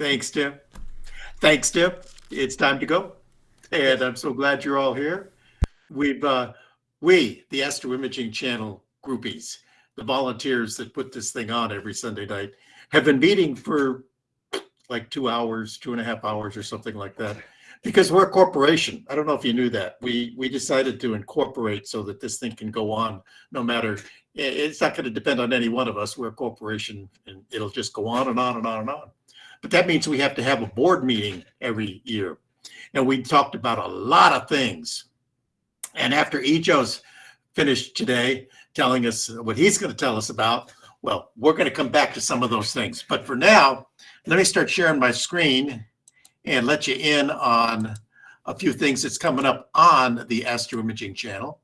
Thanks, Tim. Thanks, Tim. It's time to go. And I'm so glad you're all here. We've, uh, we, the Astro Imaging Channel groupies, the volunteers that put this thing on every Sunday night, have been meeting for like two hours, two and a half hours or something like that. Because we're a corporation. I don't know if you knew that. We we decided to incorporate so that this thing can go on no matter it's not going to depend on any one of us. We're a corporation and it'll just go on and on and on and on. But that means we have to have a board meeting every year. And we talked about a lot of things. And after Ijo's finished today telling us what he's going to tell us about, well, we're going to come back to some of those things. But for now, let me start sharing my screen and let you in on a few things that's coming up on the Astro Imaging channel.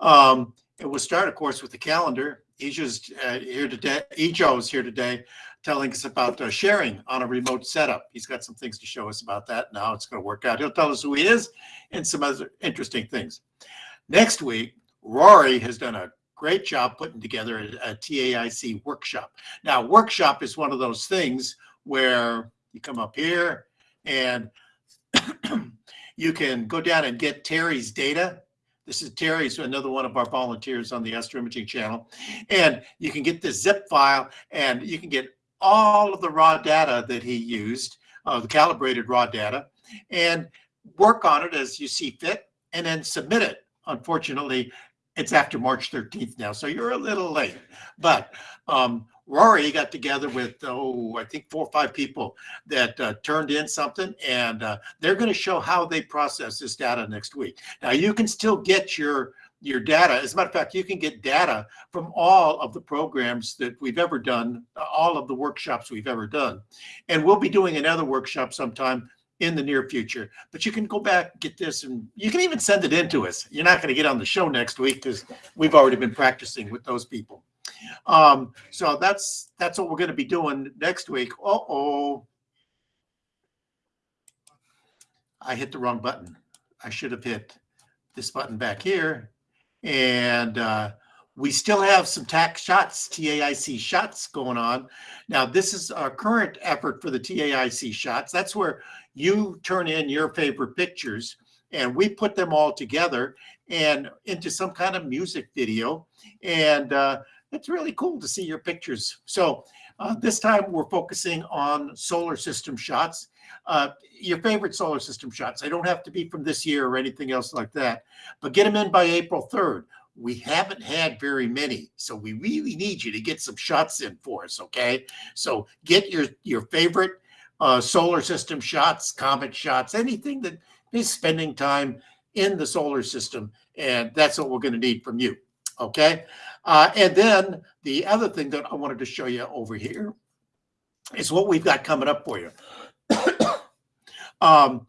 Um, and we'll start, of course, with the calendar. Ijo's uh, here today. Ijo's here today telling us about uh, sharing on a remote setup. He's got some things to show us about that. Now it's going to work out. He'll tell us who he is and some other interesting things. Next week, Rory has done a great job putting together a, a TAIC workshop. Now, workshop is one of those things where you come up here and you can go down and get Terry's data. This is Terry's another one of our volunteers on the Astro Imaging channel. And you can get this zip file and you can get all of the raw data that he used, uh, the calibrated raw data, and work on it as you see fit and then submit it. Unfortunately, it's after March 13th now, so you're a little late. But um, Rory got together with, oh, I think four or five people that uh, turned in something, and uh, they're going to show how they process this data next week. Now, you can still get your your data. As a matter of fact, you can get data from all of the programs that we've ever done, all of the workshops we've ever done. And we'll be doing another workshop sometime in the near future. But you can go back, get this, and you can even send it in to us. You're not going to get on the show next week because we've already been practicing with those people. Um, so that's that's what we're going to be doing next week. Uh oh. I hit the wrong button. I should have hit this button back here and uh, we still have some TAC shots, TAIC shots going on. Now, this is our current effort for the TAIC shots. That's where you turn in your favorite pictures and we put them all together and into some kind of music video. And uh, it's really cool to see your pictures. So uh, this time we're focusing on solar system shots. Uh, your favorite solar system shots. They don't have to be from this year or anything else like that, but get them in by April 3rd. We haven't had very many, so we really need you to get some shots in for us, okay? So get your, your favorite uh, solar system shots, comet shots, anything that is spending time in the solar system, and that's what we're going to need from you, okay? Uh, and then the other thing that I wanted to show you over here is what we've got coming up for you. Um,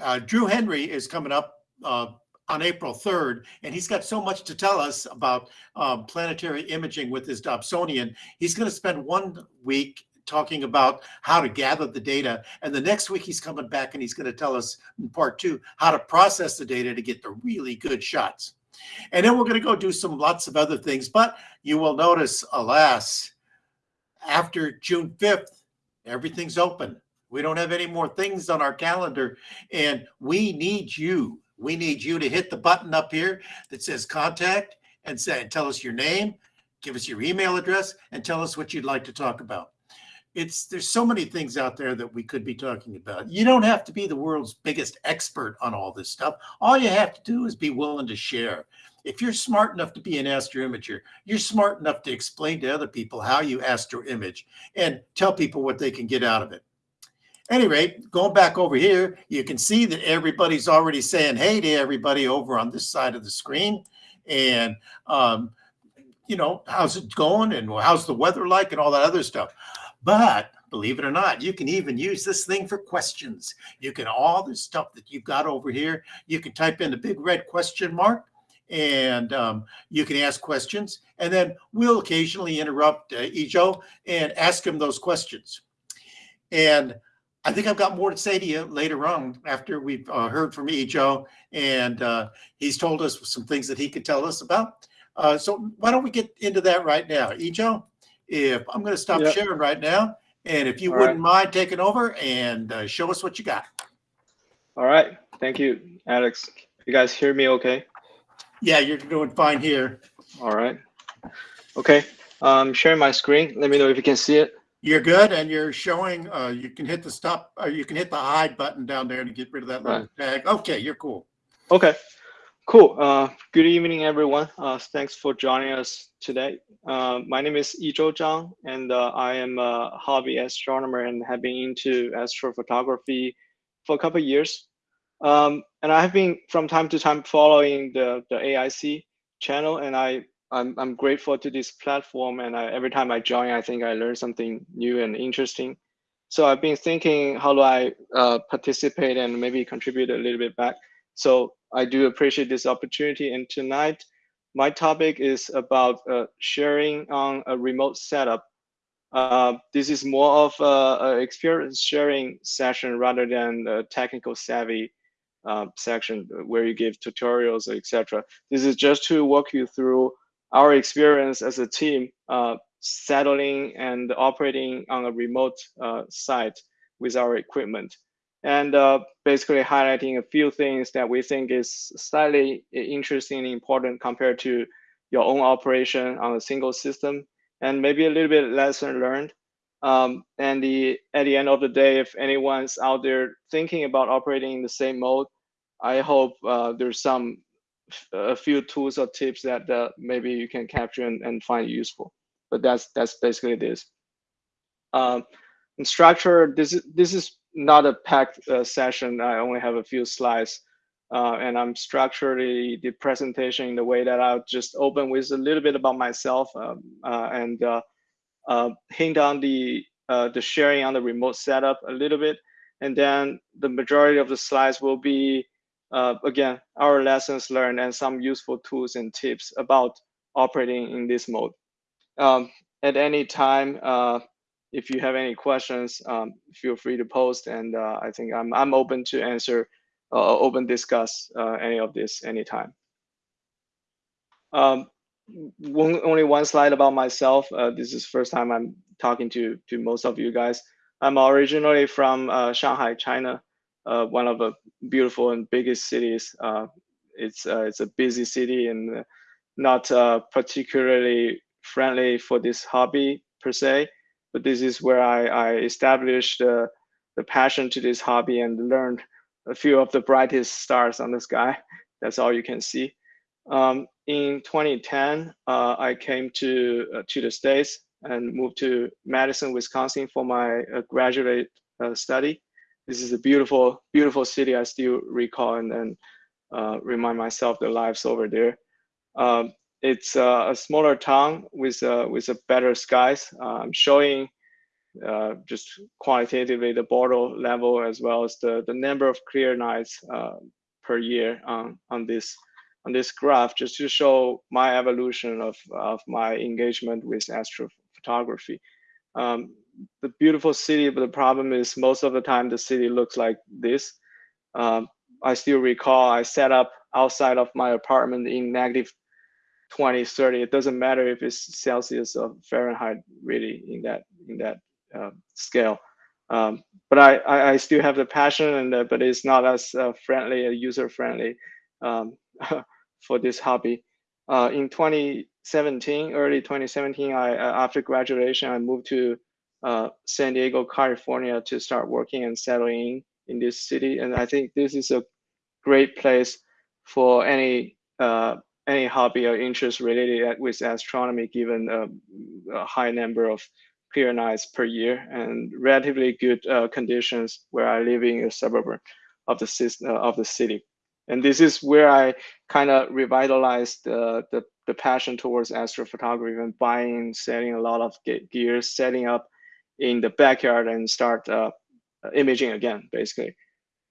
uh, Drew Henry is coming up uh, on April 3rd, and he's got so much to tell us about um, planetary imaging with his Dobsonian. He's going to spend one week talking about how to gather the data. And the next week he's coming back and he's going to tell us in part two how to process the data to get the really good shots. And then we're going to go do some lots of other things. But you will notice, alas, after June 5th, everything's open. We don't have any more things on our calendar, and we need you. We need you to hit the button up here that says contact and say, tell us your name, give us your email address, and tell us what you'd like to talk about. It's there's so many things out there that we could be talking about. You don't have to be the world's biggest expert on all this stuff. All you have to do is be willing to share. If you're smart enough to be an astro imager, you're smart enough to explain to other people how you astro image and tell people what they can get out of it any rate, going back over here, you can see that everybody's already saying hey to everybody over on this side of the screen. And, um, you know, how's it going and how's the weather like and all that other stuff. But believe it or not, you can even use this thing for questions. You can, all this stuff that you've got over here, you can type in the big red question mark and um, you can ask questions. And then we'll occasionally interrupt uh, Ijo and ask him those questions. And I think I've got more to say to you later on after we've uh, heard from Ijo and uh, he's told us some things that he could tell us about. Uh, so why don't we get into that right now? Ijo, if I'm going to stop yep. sharing right now And if you All wouldn't right. mind taking over and uh, show us what you got. All right. Thank you, Alex. You guys hear me okay? Yeah, you're doing fine here. All right. Okay. I'm sharing my screen. Let me know if you can see it. You're good, and you're showing. Uh, you can hit the stop, or you can hit the hide button down there to get rid of that little tag. Okay, you're cool. Okay. Cool. Uh, good evening, everyone. Uh, thanks for joining us today. Uh, my name is Yizhou Zhang, and uh, I am a hobby astronomer and have been into astrophotography for a couple of years. Um, and I have been from time to time following the, the AIC channel, and I I'm, I'm grateful to this platform. And I, every time I join, I think I learn something new and interesting. So I've been thinking, how do I uh, participate and maybe contribute a little bit back? So I do appreciate this opportunity. And tonight, my topic is about uh, sharing on a remote setup. Uh, this is more of an experience sharing session rather than a technical savvy uh, section where you give tutorials, etc. This is just to walk you through our experience as a team uh, settling and operating on a remote uh, site with our equipment. And uh, basically highlighting a few things that we think is slightly interesting and important compared to your own operation on a single system and maybe a little bit lesson learned. Um, and the at the end of the day if anyone's out there thinking about operating in the same mode i hope uh, there's some a few tools or tips that uh, maybe you can capture and, and find useful. But that's that's basically this. Um, structure, this is this is not a packed uh, session. I only have a few slides, uh, and I'm structuring the presentation in the way that I'll just open with a little bit about myself um, uh, and uh, uh, hint on the the sharing on the remote setup a little bit, and then the majority of the slides will be uh, again, our lessons learned and some useful tools and tips about operating in this mode. Um, at any time, uh, if you have any questions, um, feel free to post, and uh, I think I'm I'm open to answer, uh, open discuss uh, any of this anytime. Um, one, only one slide about myself. Uh, this is first time I'm talking to to most of you guys. I'm originally from Shanghai, China uh, one of the beautiful and biggest cities. Uh, it's uh, it's a busy city and not uh, particularly friendly for this hobby per se. But this is where I, I established the passion to this hobby and learned a few of the brightest stars on the sky. That's all you can see. Um, in 2010, uh, I came to uh, to the States and moved to Madison, Wisconsin for my graduate study this is a beautiful, beautiful city. I still recall and then uh, remind myself the lives over there. Um, it's uh, a smaller town with uh, with a better skies. I'm showing uh, just quantitatively the Bortle level as well as the, the number of clear nights uh, per year on, on this on this graph just to show my evolution of, of my engagement with astrophotography. Um, the beautiful city, but the problem is most of the time the city looks like this. Um, I still recall I set up outside of my apartment in negative 20, 30. It doesn't matter if it's Celsius or Fahrenheit, really, in that in that uh, scale. Um, but I, I, I, still have the passion, and uh, but it's not as uh, friendly, uh, user friendly um, for this hobby. Uh, in 2017, early 2017, I uh, after graduation, I moved to uh, San Diego, California to start working and settling in, this city. And I think this is a great place for any uh, any hobby or interest related with astronomy, given a, a high number of clear nights per year and relatively good uh, conditions where I live in a suburb of the uh, of the city. And this is where I kind of revitalized uh, the the passion towards astrophotography and buying, selling a lot of gear, setting up in the backyard and start uh, imaging again, basically.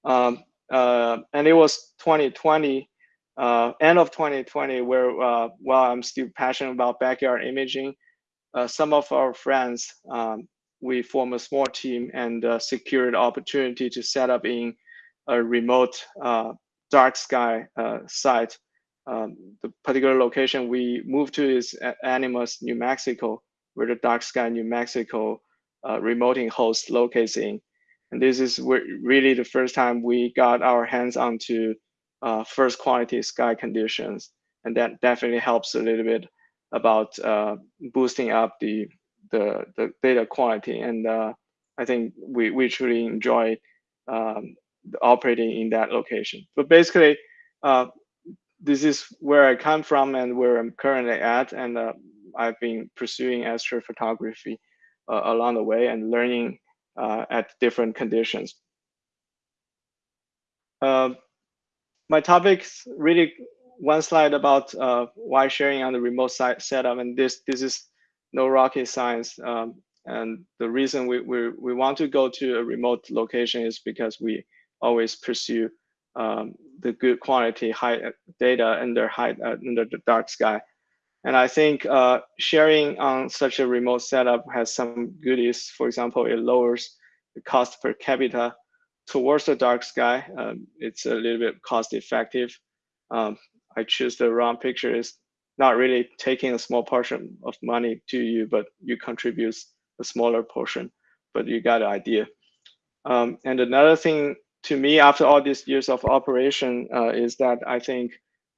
Um, uh, and it was 2020, uh, end of 2020, where while I'm still passionate about backyard imaging, some of our friends, um, we formed a small team and secured opportunity to set up in a remote dark sky site. Um, the particular location we moved to is Animas, New Mexico, where the dark sky New Mexico uh, remoting host locates in. And this is really the first time we got our hands onto uh, first quality sky conditions. And that definitely helps a little bit about uh, boosting up the, the, the data quality. And uh, I think we, we truly enjoy um, operating in that location. But basically, uh, this is where I come from and where I'm currently at. And uh, I've been pursuing astrophotography along the way and learning uh, at different conditions. Uh, my topics really one slide about uh, why sharing on the remote site setup, and this this is no rocket science. Um, and the reason we, we we want to go to a remote location is because we always pursue um, the good quality high data under high uh, under the dark sky. And I think uh, sharing on such a remote setup has some goodies. For example, it lowers the cost per capita towards the dark sky. Um, it's a little bit cost effective. Um, I choose the wrong picture. It's not really taking a small portion of money to you, but you contribute a smaller portion, but you got an idea. Um, and another thing to me, after all these years of operation, uh, is that I think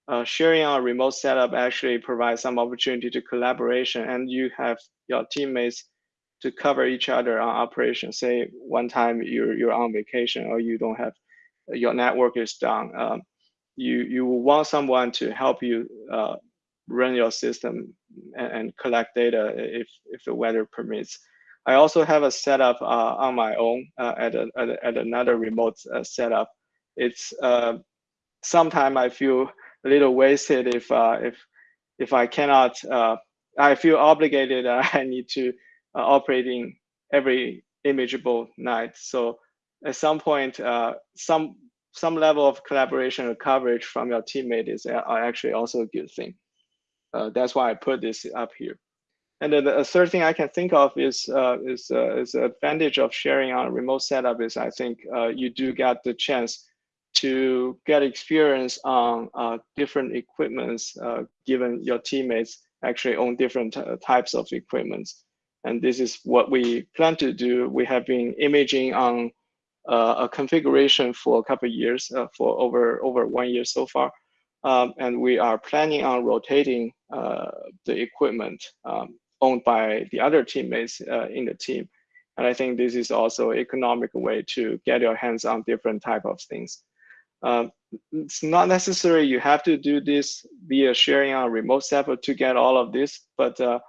uh, sharing a remote setup actually provides some opportunity to collaboration and you have your teammates to cover each other on operation. Say one time you're, you're on vacation or you don't have, your network is down. Um, you, you want someone to help you uh, run your system and, and, collect data if, if the weather permits. I also have a setup uh, on my own uh, at, a, at, a, at, another remote uh, setup. It's uh, sometimes I feel a little wasted if uh, if if I cannot. Uh, I feel obligated. I need to uh, operating every imageable night. So at some point, uh, some some level of collaboration or coverage from your teammate is actually also a good thing. Uh, that's why I put this up here. And then the third thing I can think of is uh, is uh, is the advantage of sharing on a remote setup is I think uh, you do get the chance to get experience on uh, different equipments uh, given your teammates actually own different uh, types of equipments. And this is what we plan to do. We have been imaging on uh, a configuration for a couple years, uh, for over, over one year so far. Um, and we are planning on rotating uh, the equipment um, owned by the other teammates in the team. And I think this is also economic way to get your hands on different type of things. Um, it's not necessary you have to do this via sharing on a remote server to get all of this, but uh,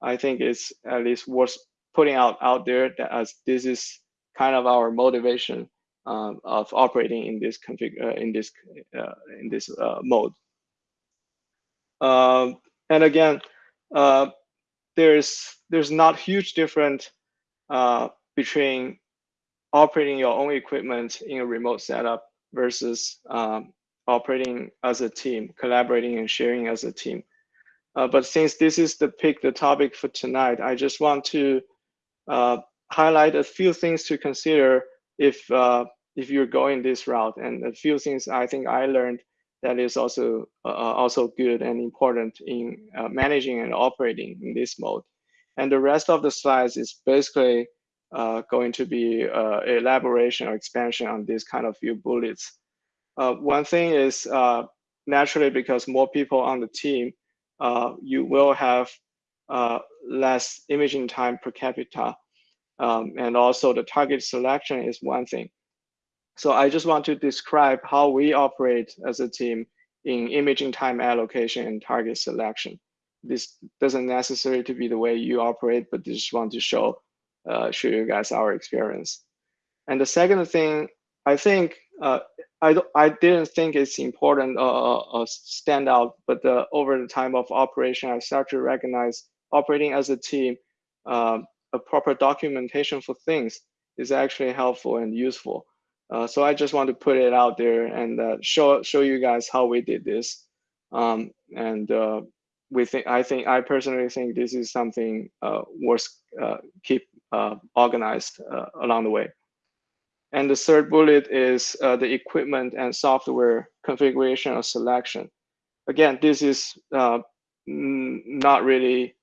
I think it's at least worth putting out out there that as this is kind of our motivation um, of operating in this config uh, in this uh, in this uh, mode. Um, and again, uh, there's there's not huge difference uh, between operating your own equipment in a remote setup versus um, operating as a team, collaborating and sharing as a team. Uh, but since this is the pick, the topic for tonight, I just want to uh, highlight a few things to consider if uh, if you're going this route, and a few things I think I learned that is also uh, uh, also good and important in uh, managing and operating in this mode. And the rest of the slides is basically going to be uh, elaboration or expansion on these kind of few bullets. Uh, one thing is uh, naturally because more people on the team, uh, you will have uh, less imaging time per capita. Um, and also the target selection is one thing. So I just want to describe how we operate as a team in imaging time allocation and target selection. This doesn't necessarily to be the way you operate, but just want to show uh, show you guys our experience. And the second thing, I think uh, I I didn't think it's important uh, uh, stand out, but the, over the time of operation, I start to recognize operating as a team, um, a proper documentation for things is actually helpful and useful. Uh, so I just want to put it out there and uh, show show you guys how we did this. Um, and uh, we think I think I personally think this is something uh, worth uh, keep uh, organized uh, along the way. And the third bullet is uh, the equipment and software configuration or selection. Again, this is not really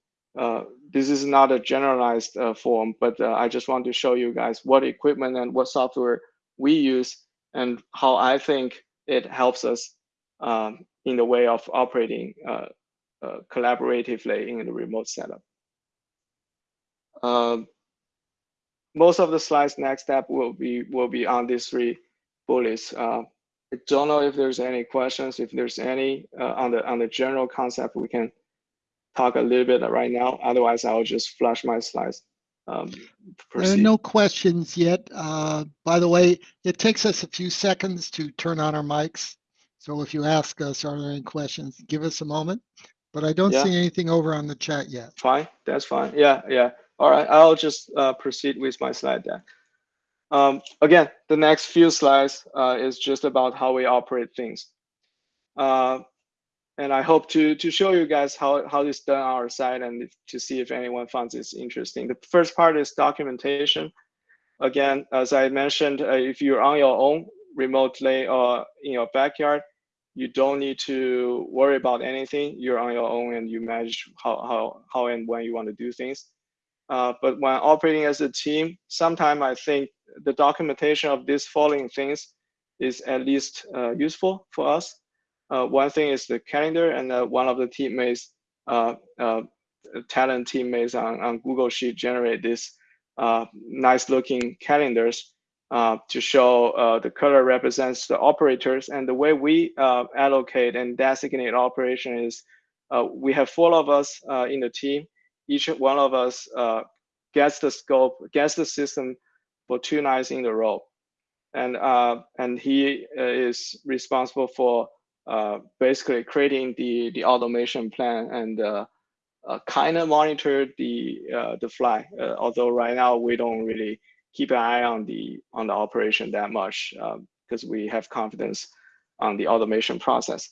this is not a generalized uh, form, but uh, I just want to show you guys what equipment and what software we use and how I think it helps us um, in the way of operating uh, uh collaboratively in the remote setup. Most of the slides next step will be will be on these three bullets. Uh, I don't know if there's any questions. If there's any uh, on the on the general concept, we can talk a little bit right now. Otherwise, I'll just flash my slides. Um, there are no questions yet. Uh, by the way, it takes us a few seconds to turn on our mics. So if you ask us, are there any questions, give us a moment. But I don't Yeah. see anything over on the chat yet. Fine, that's fine. Yeah, yeah. All right, I'll just uh, proceed with my slide deck. Um, again, the next few slides uh, is just about how we operate things. Uh, and I hope to to show you guys how how this done on our side and to see if anyone finds this interesting. The first part is documentation. Again, as I mentioned, uh, if you're on your own remotely or in your backyard, you don't need to worry about anything. You're on your own and you manage how how how and when you want to do things. Uh, but when operating as a team, sometimes I think the documentation of these following things is at least uh, useful for us. Uh, one thing is the calendar, and uh, one of the teammates, uh, uh, talent teammates on, on Google Sheet generate this nice looking calendars to show the color represents the operators. And the way we allocate and designate operation is we have four of us in the team each one of us uh, gets the scope, gets the system for two nights in a row. And, uh, and he uh, is responsible for uh, basically creating the, the automation plan and uh, uh, kind of monitor the, the fly. although right now we don't really keep an eye on the, on the operation that much because we have confidence on the automation process.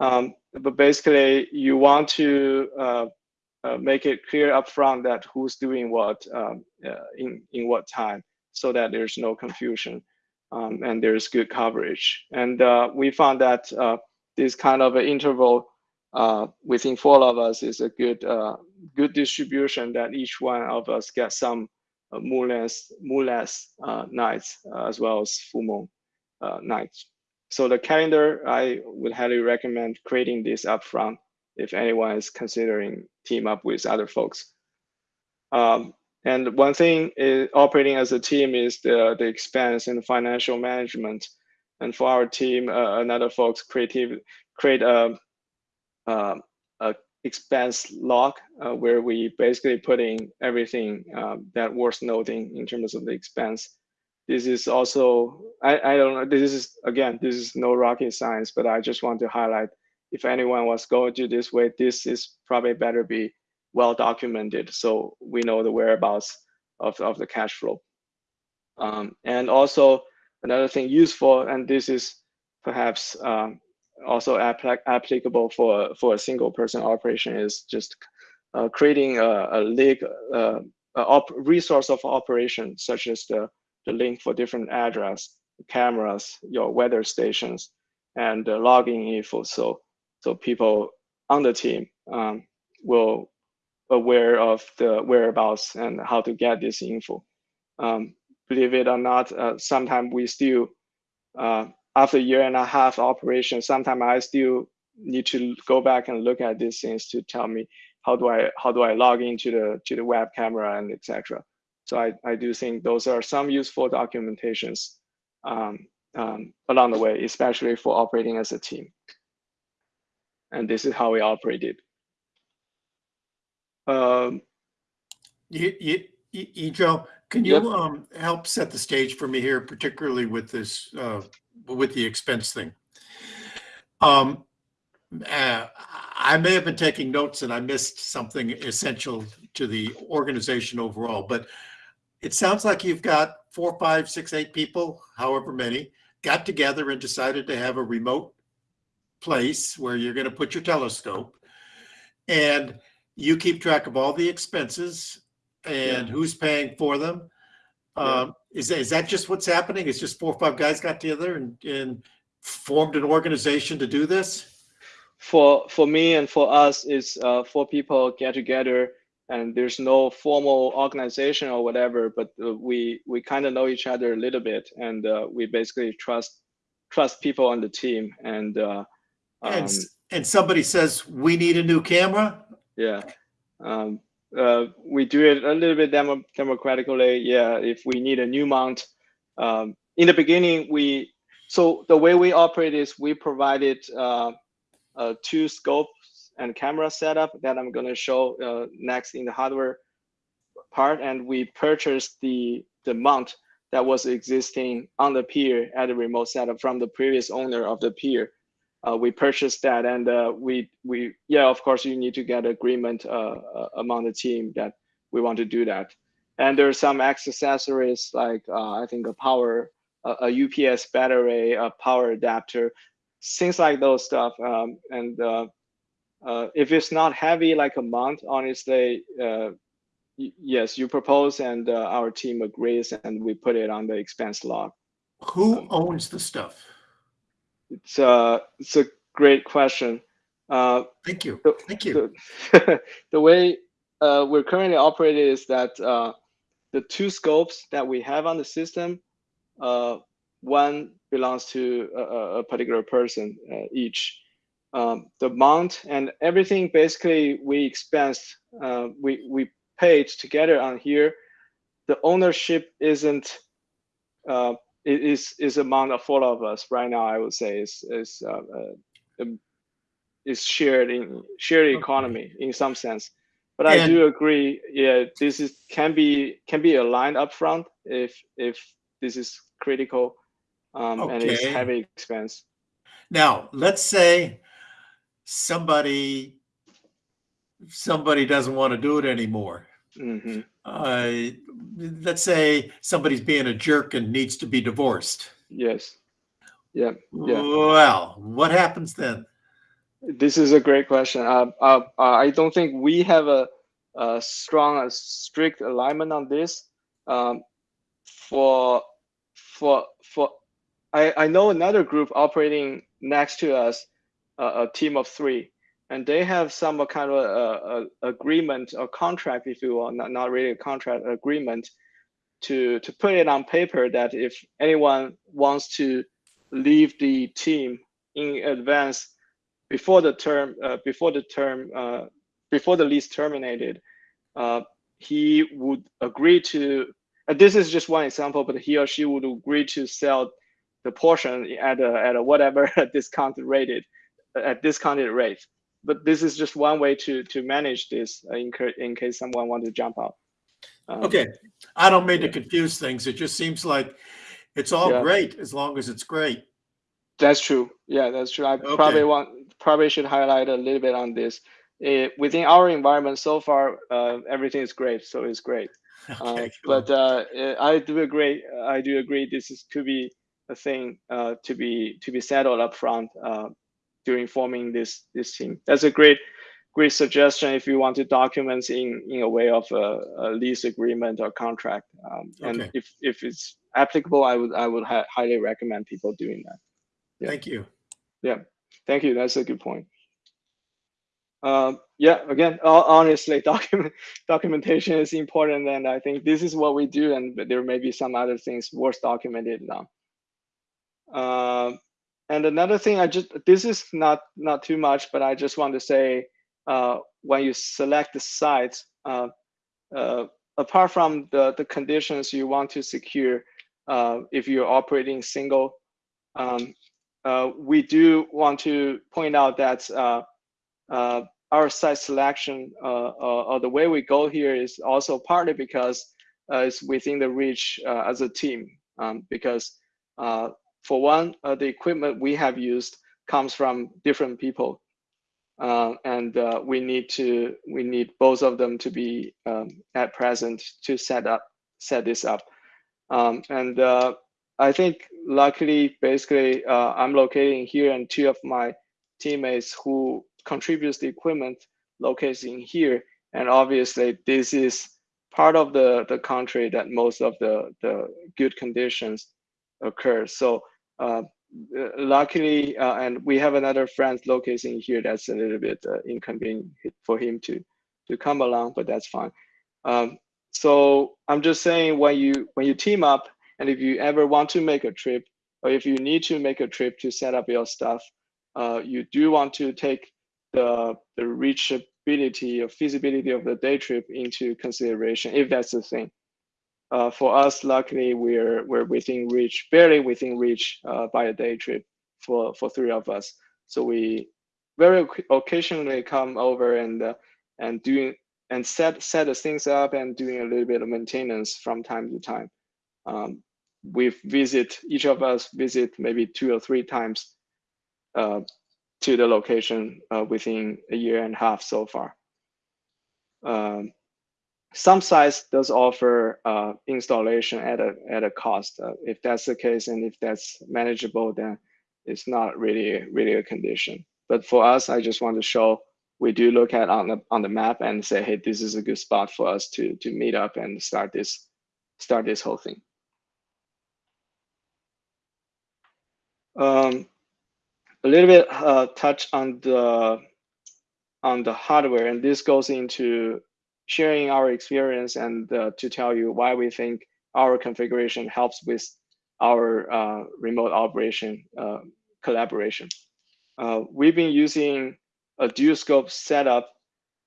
Um, but basically, you want to uh, make it clear upfront that who's doing what um, uh, in in what time, so that there's no confusion um, and there's good coverage. And uh, we found that uh, this kind of an interval uh, within four of us is a good good distribution that each one of us gets some moonless moonless nights as well as full moon nights. So the calendar, I would highly recommend creating this upfront if anyone is considering team up with other folks. Um, and one thing is operating as a team is the, the expense and financial management. And for our team, uh, another folks creative create a, a, a expense log uh, where we basically put in everything um, that worth noting in terms of the expense. This is also, I, I don't know, this is, again, this is no rocket science, but I just want to highlight if anyone was going to this way, this is probably better be well documented so we know the whereabouts of, of the cash flow. Um, and also another thing useful, and this is perhaps um, also applicable for, for a single person operation is just uh, creating a, a link, uh, a resource of operation, such as the, the link for different address, cameras, your weather stations, and uh, logging info. So so people on the team um, will aware of the whereabouts and how to get this info. Um, believe it or not, uh, sometimes we still, uh, after a year and a half operation, sometimes I still need to go back and look at these things to tell me how do I how do I log into the to the web camera and etc. So I, I do think those are some useful documentations um, um, along the way, especially for operating as a team and this is how we operated. Um, you, you, you, Joe, can you Yep. um, help set the stage for me here, particularly with this, uh, with the expense thing? Um, uh, I may have been taking notes and I missed something essential to the organization overall, but it sounds like you've got four, five, six, eight people, however many, got together and decided to have a remote place where you're going to put your telescope and you keep track of all the expenses and Yeah. who's paying for them. Yeah. Um, is, is that just what's happening? It's just four or five guys got together and, and formed an organization to do this? for for me and for us is uh, four people get together and there's no formal organization or whatever, but uh, we we kind of know each other a little bit, and uh, we basically trust trust people on the team, and uh, And, um, and somebody says, we need a new camera? yeah. Um, uh, we do it a little bit demo- democratically. Yeah, if we need a new mount, um, in the beginning we so the way we operate is we provided uh, uh, two scopes and camera setup that I'm going to show uh, next in the hardware part, and we purchased the the mount that was existing on the pier at the remote setup from the previous owner of the pier uh, we purchased that and uh, we we yeah of course you need to get agreement uh, uh, among the team that we want to do that. And there's some accessories like uh, i think a power a, ups battery a power adapter things like those stuff. Um, and uh, if it's not heavy like a mount honestly yes you propose and our team agrees and we put it on the expense log. Who owns the stuff? It's uh it's a great question uh Thank you. the- Thank you. the, the way uh, we're currently operating is that uh, the two scopes that we have on the system, uh, one belongs to a, a- a particular person uh, each. Um, the mount and everything basically we expense, uh, we we paid together on here. The ownership isn't uh, is is among the four of us right now. I would say is is uh, uh, um, is shared in shared Okay. economy in some sense. But I do agree. Yeah, this is can be can be aligned upfront if if this is critical, um, and it's heavy expense. Now, let's say somebody, somebody doesn't want to do it anymore. Hmm Uh, let's say somebody's being a jerk and needs to be divorced. Yes. Yeah. Yeah. Well, what happens then? This is a great question. Uh, uh, uh, I don't think we have a, a strong, a strict alignment on this. Um, for, for, for, I, I know another group operating next to us, uh, a team of three, and they have some kind of a, a agreement or contract, if you will, not, not really a contract agreement, to to put it on paper that if anyone wants to leave the team in advance before the term uh, before the term uh, before the lease terminated uh, he would agree to uh, this is just one example but he or she would agree to sell the portion at a, at a whatever discounted rated at discounted rate but this is just one way to to manage this uh, in, in case someone wants to jump out Um, Okay, I don't mean to confuse things. It just seems like it's all Yeah. great as long as it's great. That's true. Yeah, that's true. I Okay. probably want probably should highlight a little bit on this. Eh, within our environment so far, uh, everything is great, so it's great. Uh, Okay, but uh, eh, I do agree. I do agree. This is could be a thing uh, to be to be settled up front uh, during forming this this team. That's a great great suggestion if you want to document in in a way of a, a lease agreement or contract. Um, and Okay. if if it's applicable, I would I would hi- highly recommend people doing that. yeah. Thank you. Yeah, thank you. That's a good point. Um, yeah, again, honestly, document documentation is important, and I think this is what we do, and there may be some other things worth documented now. Um, and another thing, I just this is not not too much, but I just want to say, uh, when you select the sites, uh, uh, apart from the the conditions you want to secure, uh, if you're operating single, um, uh, we do want to point out that uh, our site selection or the way we go here is also partly because it's within the reach as a team. Um, because for one, uh, the equipment we have used comes from different people, uh, and uh, we need to we need both of them to be um, at present to set up set this up. Um, and uh, I think luckily, basically, uh, I'm locating here, and two of my teammates who contributes the equipment located in here. And obviously, this is part of the the country that most of the the good conditions occur. So luckily, uh, and we have another friend located here that's a little bit uh, inconvenient for him to to come along, but that's fine. Um, so I'm just saying when you when you team up, and if you ever want to make a trip, or if you need to make a trip to set up your stuff, uh, you do want to take the the reachability or feasibility of the day trip into consideration, if that's the thing. Uh, for us, luckily, we're we're within reach, barely within reach uh, by a day trip for for three of us. So we very occasionally come over and uh, and doing and set set the things up and doing a little bit of maintenance from time to time. Um, we visit each of us visit maybe two or three times uh, to the location uh, within a year and a half so far. Um, some sites does offer uh, installation at a at a cost. Uh, if that's the case, and if that's manageable, then it's not really really a condition. But for us, I just want to show we do look at on the on the map and say, hey, this is a good spot for us to to meet up and start this start this whole thing. Um, a little bit uh, touch on the on the hardware, and this goes into sharing our experience and uh, to tell you why we think our configuration helps with our uh, remote operation uh, collaboration. Uh, we've been using a dual scope setup,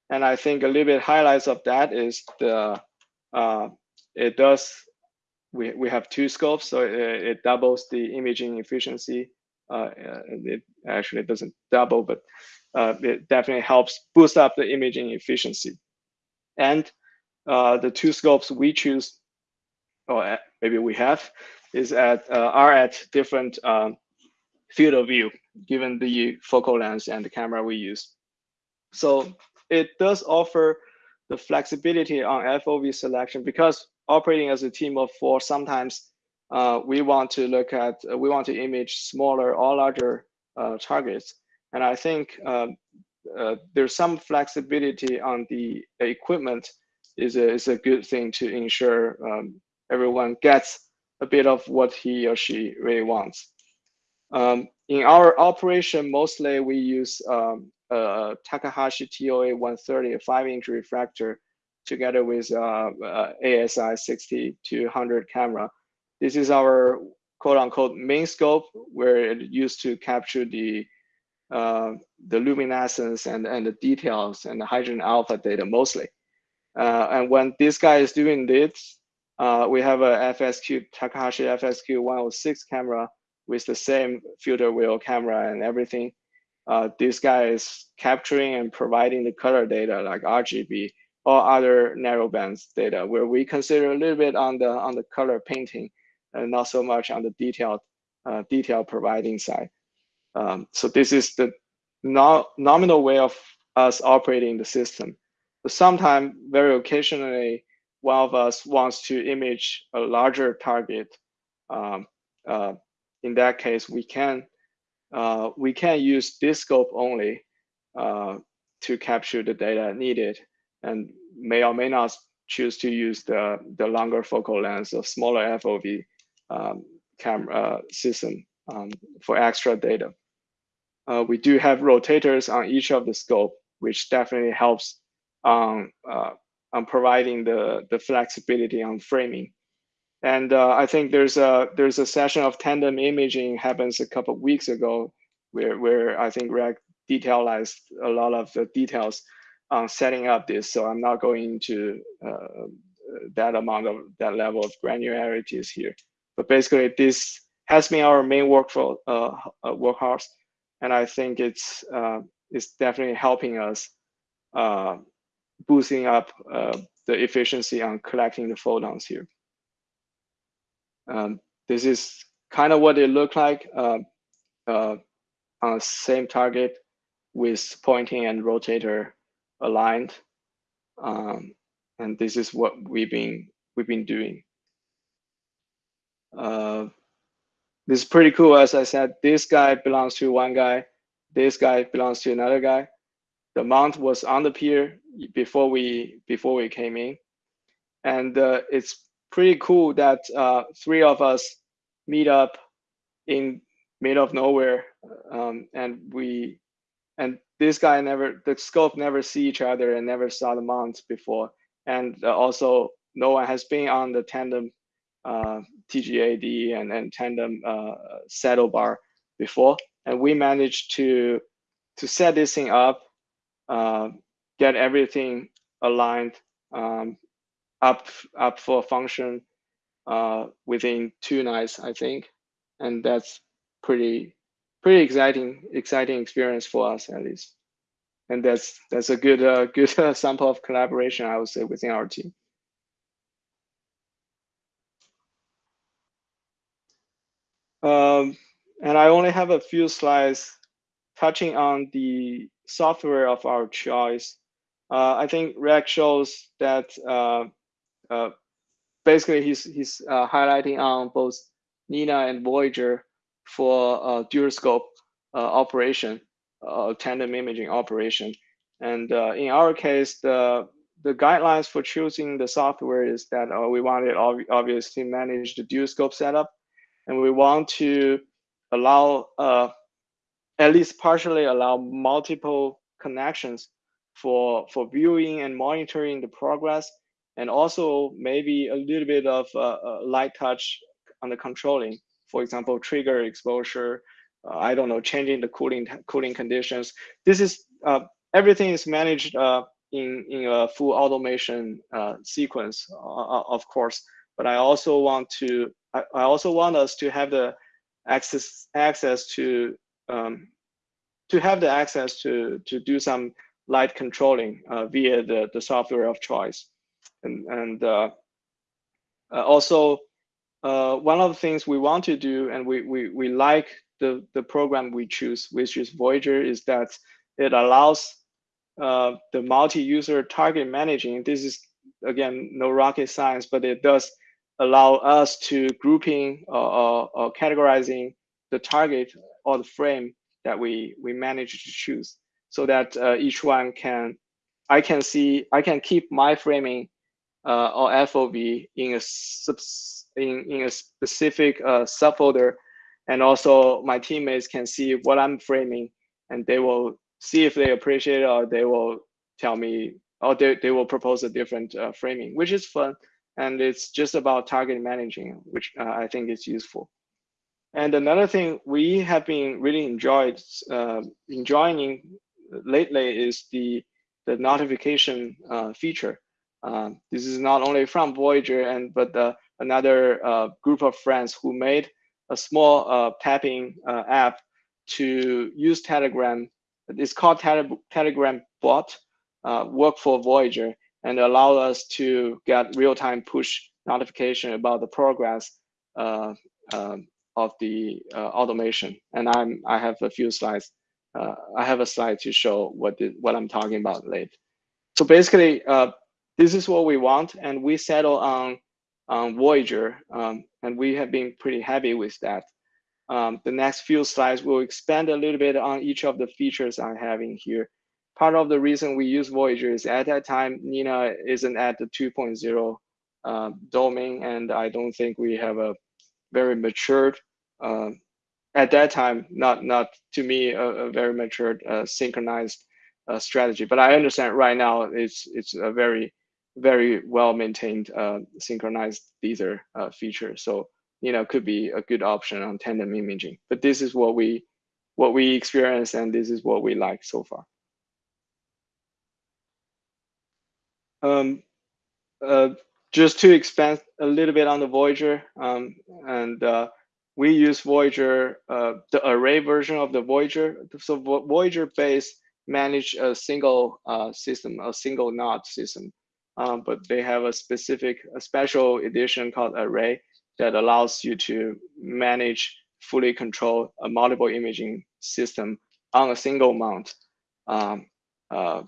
and I think a little bit highlights of that is the uh, it does we we have two scopes, so it, it doubles the imaging efficiency. Uh, it actually doesn't double, but it definitely helps boost up the imaging efficiency. And uh, the two scopes we choose, or maybe we have, is at uh, are at different um, field of view given the focal length and the camera we use. So it does offer the flexibility on FOV selection because operating as a team of four, sometimes uh, we want to look at, uh, we want to image smaller or larger uh, targets. And I think um, uh, there's some flexibility on the equipment is a, is a good thing to ensure um, everyone gets a bit of what he or she really wants. Um, in our operation, mostly we use um, Takahashi TOA 130, a five inch refractor together with uh, uh, ASI 60 to 100 camera. This is our quote unquote main scope where it used to capture the uh, the luminescence and, and the details and the hydrogen alpha data mostly. Uh, and when this guy is doing this, uh, we have a FSQ, Takahashi FSQ 106 camera with the same filter wheel camera and everything. Uh, this guy is capturing and providing the color data like RGB or other narrowbands data where we consider a little bit on the on the color painting and not so much on the detailed uh, detail providing side. Um, so this is the no, nominal way of us operating the system. But sometimes, very occasionally, one of us wants to image a larger target. Um, uh, in that case, we can uh, we can use this scope only uh, to capture the data needed, and may or may not choose to use the the longer focal length or smaller FOV um, camera system um, for extra data. Uh, we do have rotators on each of the scope, which definitely helps on, uh, on providing the, the flexibility on framing. And uh, I think there's a there's a session of tandem imaging happens a couple of weeks ago, where where I think Greg detailized a lot of the details on setting up this. So I'm not going into uh, that amount of that level of granularities here. But basically, this has been our main workflow uh, uh workhorse and I think it's uh, it's definitely helping us uh, boosting up uh, the efficiency on collecting the photons here. Um, this is kind of what it looked like uh, uh, on the same target with pointing and rotator aligned. Um, and this is what we've been we've been doing. This is pretty cool. As I said, this guy belongs to one guy. This guy belongs to another guy. The mount was on the pier before we before we came in, and uh, it's pretty cool that uh, three of us meet up in mid of nowhere, um, and we and this guy never, the scope never see each other and never saw the mount before. And uh, also, no one has been on the tandem uh, TGAD and, and tandem uh, saddle bar before. And we managed to to set this thing up, uh, get everything aligned um, up up for function within two nights, I think, and that's pretty pretty exciting exciting experience for us at least, and that's that's a good uh, good uh, sample of collaboration I would say within our team. Um, and I only have a few slides touching on the software of our choice. Uh, I think Rex shows that uh, uh, basically he's he's uh, highlighting on both Nina and Voyager for uh, dual scope uh, operation, tandem imaging operation. And in our case, the the guidelines for choosing the software is that we wanted ob obviously manage the dual scope setup, and we want to allow at least partially allow multiple connections for for viewing and monitoring the progress and also maybe a little bit of uh, uh, light touch on the controlling. For example trigger exposure uh, i don't know changing the cooling cooling conditions. This is uh, everything is managed uh, in in a full automation uh, sequence of course but i also want to I, I also want us to have the access access to um, to have the access to to do some light controlling uh, via the the software of choice, and and uh, uh, also uh, one of the things we want to do and we we we like the the program we choose, which is Voyager, is that it allows uh, the multi-user target managing. This is again no rocket science, but it does allow us to grouping or, or categorizing the target or the frame that we we manage to choose so that uh, each one can I can see I can keep my framing uh, or FOV in a subs, in in a specific uh, subfolder, and also my teammates can see what I'm framing, and they will see if they appreciate it or they will tell me or they, they will propose a different uh, framing, which is fun. And it's just about target managing, which uh, I think is useful. And another thing we have been really enjoyed uh, enjoying lately is the the notification uh, feature. Uh, this is not only from Voyager and but another uh, group of friends who made a small uh, tapping uh, app to use Telegram. It's called Tele Telegram Bot. work for Voyager and allow us to get real-time push notification about the progress um, of the uh, automation. And I'm I have a few slides. Uh, I have a slide to show what the, what I'm talking about later. So basically, uh, this is what we want, and we settle on on Voyager, um, and we have been pretty happy with that. Um, the next few slides will expand a little bit on each of the features I'm having here. Part of the reason we use Voyager is at that time, Nina isn't at the 2.0 uh, domain, and I don't think we have a very matured uh, at that time not not to me a, a very matured uh, synchronized uh, strategy. But i understand right now it's it's a very very well maintained uh, synchronized tether uh, feature. So you know could be a good option on tandem imaging. But this is what we what we experience and this is what we like so far um, uh, just to expand a little bit on the Voyager, um, and uh, we use Voyager, uh, the array version of the Voyager. So Voyager base manage a single uh, system, a single node system, um, but they have a specific, a special edition called Array that allows you to manage, fully control a multiple imaging system on a single mount, um, uh,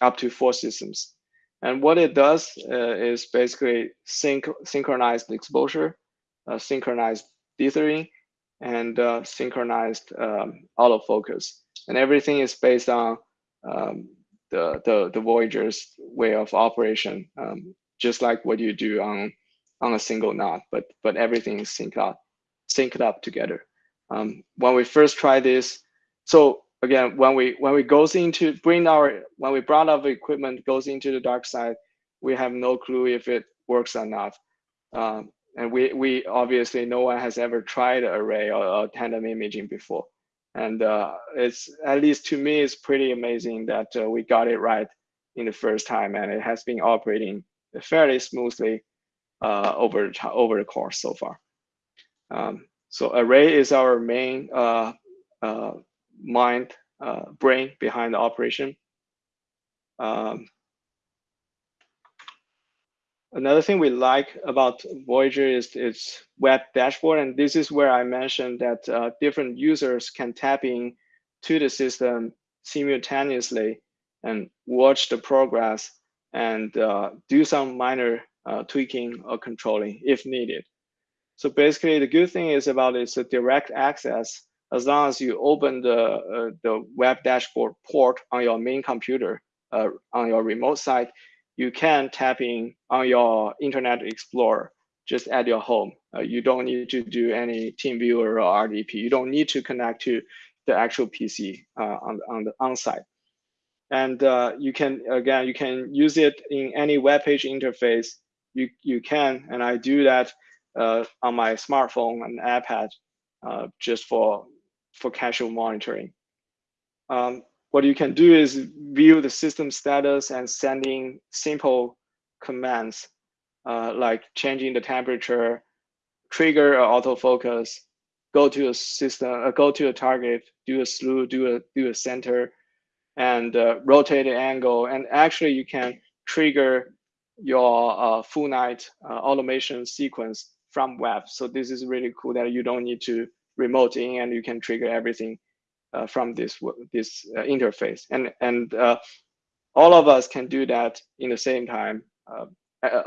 up to four systems. And what it does uh, is basically sync synchronized exposure, uh, synchronized dithering, and uh, synchronized um, autofocus. And everything is based on um, the, the, the Voyager's way of operation, um, just like what you do on, on a single node, but, but everything is synced up, synced up together. Um, when we first tried this, so again, when we when we goes into bring our when we brought our equipment goes into the dark side, we have no clue if it works or not. Um, and we we obviously no one has ever tried array or, or tandem imaging before, and uh, it's at least to me it's pretty amazing that uh, we got it right in the first time, and it has been operating fairly smoothly uh, over over the course so far. Um, so array is our main uh, uh, mind uh, brain behind the operation. Um, another thing we like about Voyager is its web dashboard, and this is where I mentioned that uh, different users can tap in to the system simultaneously and watch the progress and uh, do some minor uh, tweaking or controlling if needed. So basically, the good thing is about it's a direct access as long as you open the uh, the web dashboard port on your main computer uh, on your remote site, you can tap in on your Internet Explorer just at your home. Uh, you don't need to do any TeamViewer or RDP. You don't need to connect to the actual PC uh, on on the on site. And uh, you can again you can use it in any web page interface. You you can, and I do that uh, on my smartphone and iPad uh, just for for casual monitoring. Um, what you can do is view the system status and sending simple commands uh, like changing the temperature, trigger autofocus, go to a system, uh, go to a target, do a slew, do a do a center, and uh, rotate the angle. And actually, you can trigger your uh, full night uh, automation sequence from web. So this is really cool that you don't need to remote in and you can trigger everything uh, from this this uh, interface. And and uh, all of us can do that in the same time. Uh,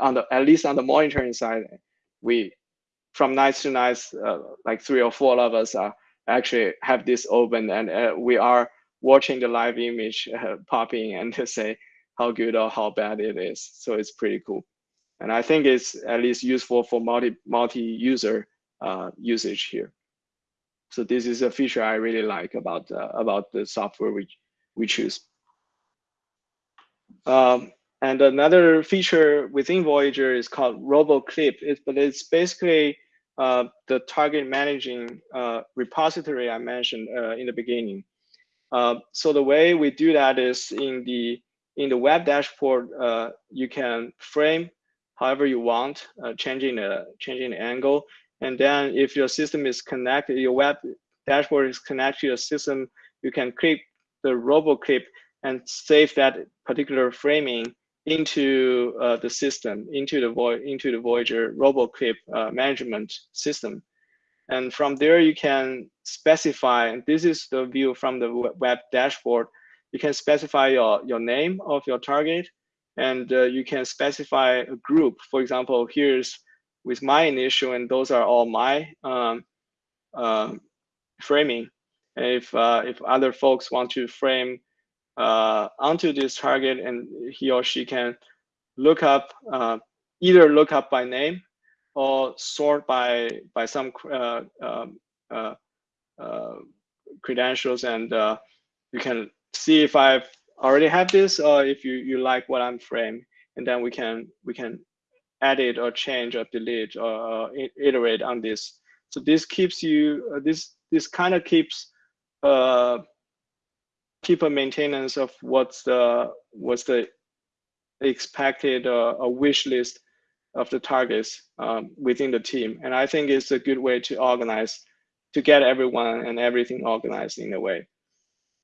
on the at least on the monitoring side, we from night to night, uh, like three or four of us are actually have this open and uh, we are watching the live image popping and to say how good or how bad it is. So it's pretty cool. And I think it's at least useful for multi multi user usage here. So this is a feature I really like about uh, about the software we we choose. Um, and another feature within Voyager is called RoboClip. It, but it's basically uh, the target managing uh, repository I mentioned uh, in the beginning. Uh, so the way we do that is in the in the web dashboard, uh, you can frame however you want, changing the changing the angle, and then if your system is connected, your web dashboard is connected to your system, you can click the RoboClip and save that particular framing into uh, the system, into the into the Voyager RoboClip uh, management system. And from there, you can specify, and this is the view from the web dashboard, you can specify your, your name of your target, and uh, you can specify a group. For example, here's with my initial, and those are all my um, uh, framing. And if uh, if other folks want to frame uh, onto this target, and he or she can look up uh, either look up by name or sort by by some uh, um, uh, credentials, and you can see if I've already have this or if you you like what I'm framed, and then we can we can edit or change or delete or, iterate on this. So this keeps you, uh, this this kind of keeps uh, keep a maintenance of what's the what's the expected uh, a wish list of the targets um, within the team. And I think it's a good way to organize, to get everyone and everything organized in a way.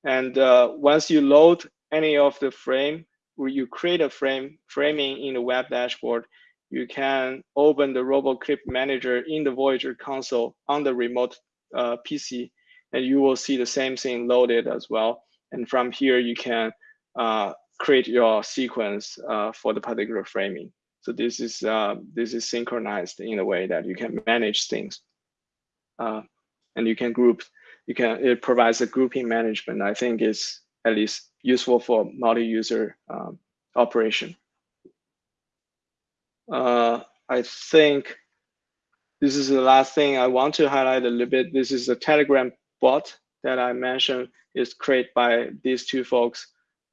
And uh, once you load any of the frame, where you create a frame framing in the web dashboard, you can open the RoboClip Manager in the Voyager console on the remote uh, PC, and you will see the same thing loaded as well. And from here, you can uh, create your sequence uh, for the particular framing. So this is uh, this is synchronized in a way that you can manage things, uh, and you can group. You can it provides a grouping management. I think is at least useful for multi-user um, operation. Uh, I think this is the last thing I want to highlight a little bit. This is a Telegram bot that I mentioned is created by these two folks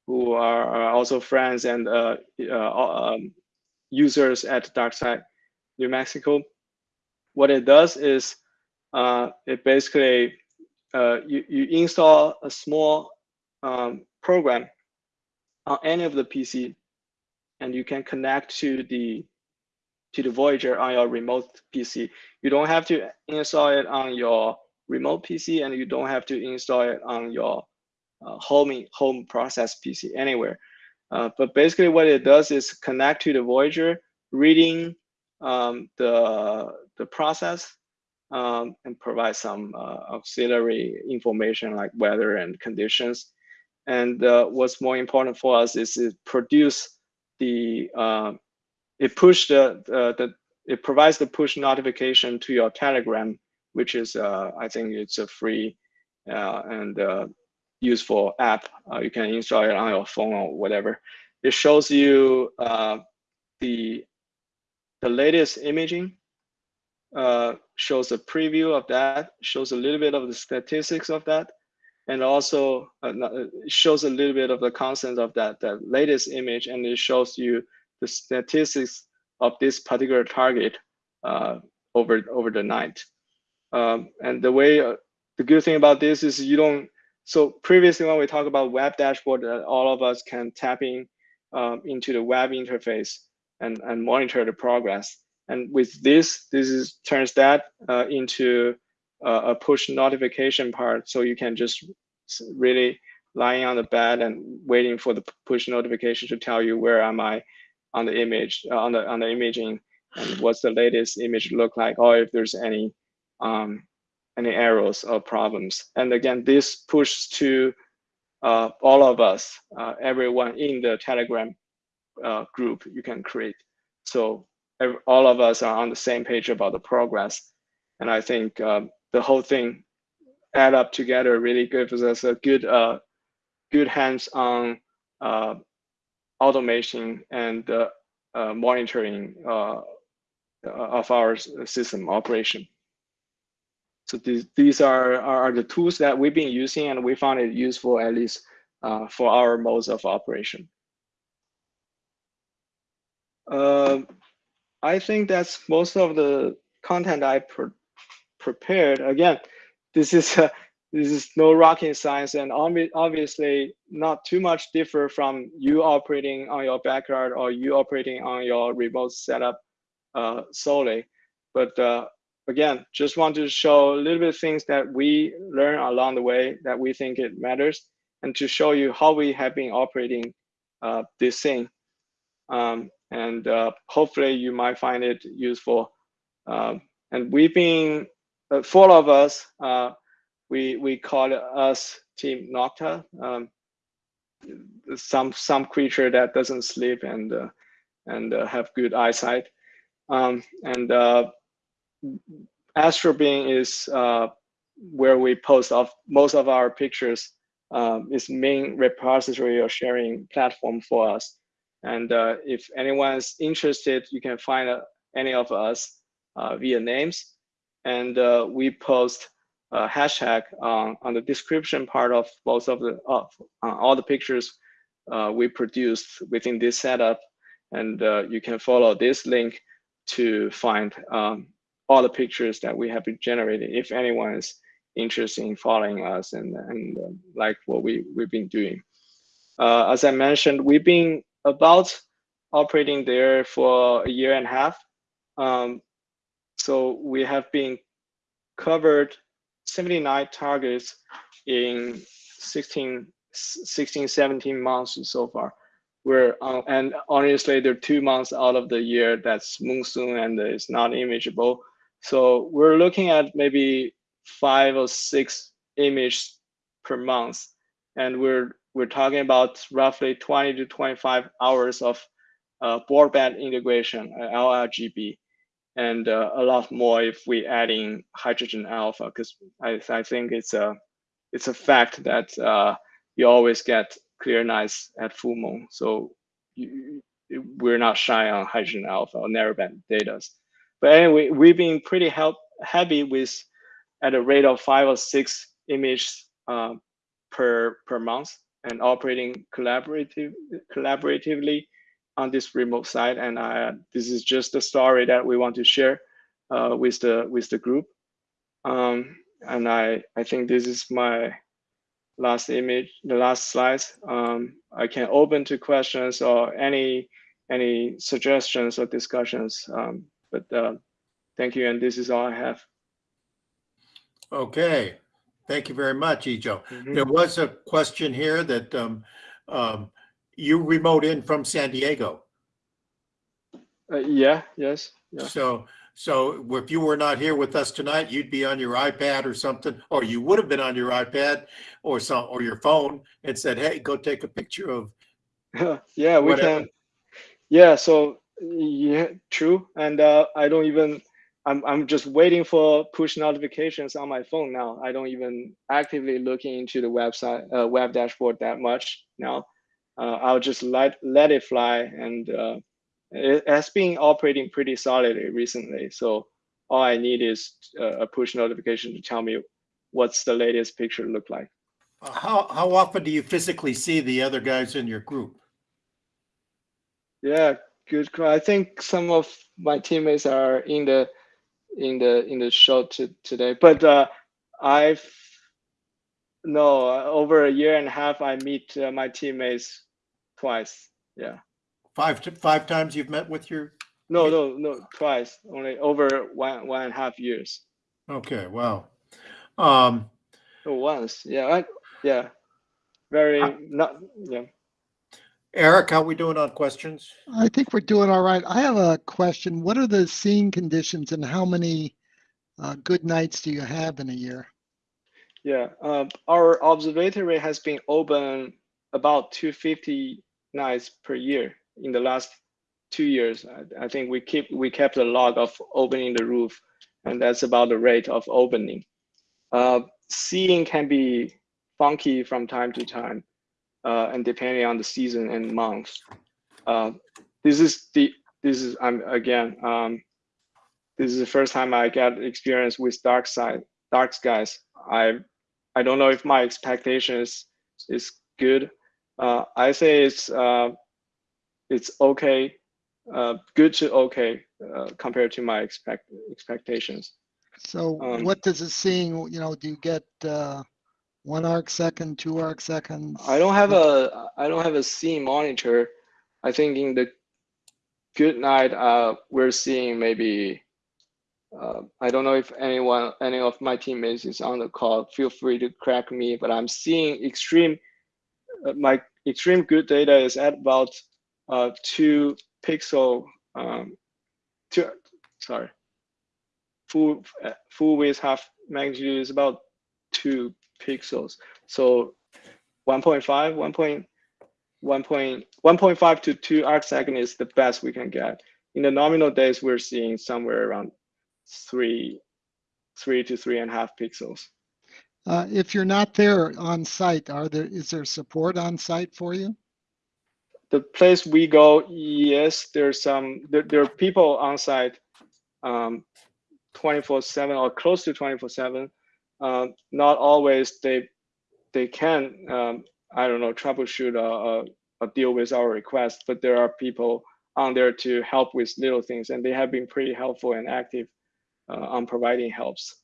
who are, also friends and uh, uh, um, users at Dark Sky New Mexico. What it does is uh, it basically uh, you, you install a small um, program on any of the PC and you can connect to the to the Voyager on your remote PC. You don't have to install it on your remote PC and you don't have to install it on your uh, home home process PC anywhere. Uh, but basically what it does is connect to the Voyager, reading um, the, the process um, and provide some uh, auxiliary information like weather and conditions. And uh, what's more important for us is it produce the uh, it push the, uh, the it provides the push notification to your Telegram, which is uh, I think it's a free uh, and uh, useful app. Uh, you can install it on your phone or whatever. It shows you the the latest imaging, uh, shows a preview of that, shows a little bit of the statistics of that, and also uh, shows a little bit of the content of that, that latest image, and it shows you the statistics of this particular target uh, over over the night. Um, and the way, uh, the good thing about this is you don't, so previously when we talk about web dashboard, uh, all of us can tap in um, into the web interface and, and monitor the progress. And with this, this is turns that uh, into uh, a push notification part. So you can just really lying on the bed and waiting for the push notification to tell you where am I on the image, uh, on the on the imaging, and what's the latest image look like, or if there's any um, any errors or problems. And again, this pushes to uh, all of us, uh, everyone in the Telegram uh, group you can create. So every, all of us are on the same page about the progress. And I think um, the whole thing add up together really gives us a good, uh, good hands-on uh, automation and uh, uh, monitoring uh, of our system operation. So these, these are, are the tools that we've been using and we found it useful at least uh, for our modes of operation. Uh, I think that's most of the content I pre prepared. Again, this is this is no rocket science, and obviously not too much differ from you operating on your backyard or you operating on your remote setup uh, solely. But uh, again, just want to show a little bit of things that we learn along the way that we think it matters, and to show you how we have been operating uh, this thing. Um, and uh, hopefully you might find it useful. Um, and we've been, uh, four of us, uh, we we call us Team Noctua, um, some some creature that doesn't sleep and uh, and uh, have good eyesight. Um, and uh, AstroBin is uh, where we post of most of our pictures. Um, is main repository or sharing platform for us. And uh, if anyone's interested, you can find uh, any of us via names. And we post a hashtag on, on the description part of both of the of all the pictures uh, we produced within this setup. And you can follow this link to find um, all the pictures that we have been generating if anyone is interested in following us and, and uh, like what we, we've been doing. Uh, as I mentioned, we've been about operating there for a year and a half. Um, so we have been covered 79 targets in 16, 16 17 months so far. We're uh, and honestly, there are two months out of the year that's monsoon and it's not imageable. So we're looking at maybe five or six images per month, and we're we're talking about roughly 20 to 25 hours of uh, broadband integration, uh, LRGB, and uh, a lot more if we add in hydrogen alpha, because I, I think it's a it's a fact that uh, you always get clear nights at full moon. So you, we're not shy on hydrogen alpha or narrowband data. But anyway, we've been pretty help, happy with at a rate of five or six images uh, per per month and operating collaborative collaboratively on this remote site. And I, this is just a story that we want to share uh, with the with the group. Um, and I I think this is my last image, the last slides. Um, I can open to questions or any any suggestions or discussions. Um, but uh, thank you, and this is all I have. Okay, thank you very much, Ijo. Mhm. There was a question here that um, um, you remote in from San Diego. Uh, yeah. Yes. Yeah. So, so if you were not here with us tonight, you'd be on your iPad or something, or you would have been on your iPad or some, or your phone and said, hey, go take a picture of, yeah, we Whatever. can. Yeah. So yeah, true. And uh, I don't even. I'm I'm just waiting for push notifications on my phone now. I don't even actively looking into the website uh, web dashboard that much now. Uh, I'll just let let it fly, and uh, it has been operating pretty solidly recently. So all I need is uh, a push notification to tell me what's the latest picture look like. how, how often do you physically see the other guys in your group? Yeah, good. I think some of my teammates are in the in the in the show to, today, but uh, I've no over a year and a half. I meet uh, my teammates twice. Yeah, Five, to five times you've met with your, no, no, no, twice. Only over one one and a half years. okay, wow. Um, Oh, once. Yeah, I, yeah. Very Uh, not. Yeah. Eric, how we doing on questions? I think we're doing all right. I have a question. What are the seeing conditions and how many uh, good nights do you have in a year? Yeah, um, our observatory has been open about 250 nights per year in the last two years. I, I think we keep we kept a log of opening the roof, and that's about the rate of opening. Uh, seeing can be funky from time to time, uh, and depending on the season and month. Uh, this is the this is I'm again um, this is the first time I got experience with dark side dark skies. I I don't know if my expectations is good. Uh, I say it's uh, it's okay, uh, good to okay uh, compared to my expect expectations. So Um, what does it seeing, you know, do you get uh, one arc second, two arc seconds? I don't have a I don't have a seeing monitor. I think in the good night uh, we're seeing maybe uh, I don't know if anyone any of my teammates is on the call. Feel free to correct me, but I'm seeing extreme uh, my extreme good data is at about uh, two pixel um, two sorry full uh, full width half magnitude is about two pixels. So 1.5, 1. point- 1. point- 1.5 to 2 arc second is the best we can get. In the nominal days, we're seeing somewhere around three, three to three and a half pixels. Uh, If you're not there on site, are there, is there support on site for you? The place we go, yes, there's some, there, there are people on site um, 24 seven or close to 24 seven. Uh, not always they, they can, um, I don't know, troubleshoot or, or, or deal with our requests, but there are people on there to help with little things and they have been pretty helpful and active uh, on providing helps.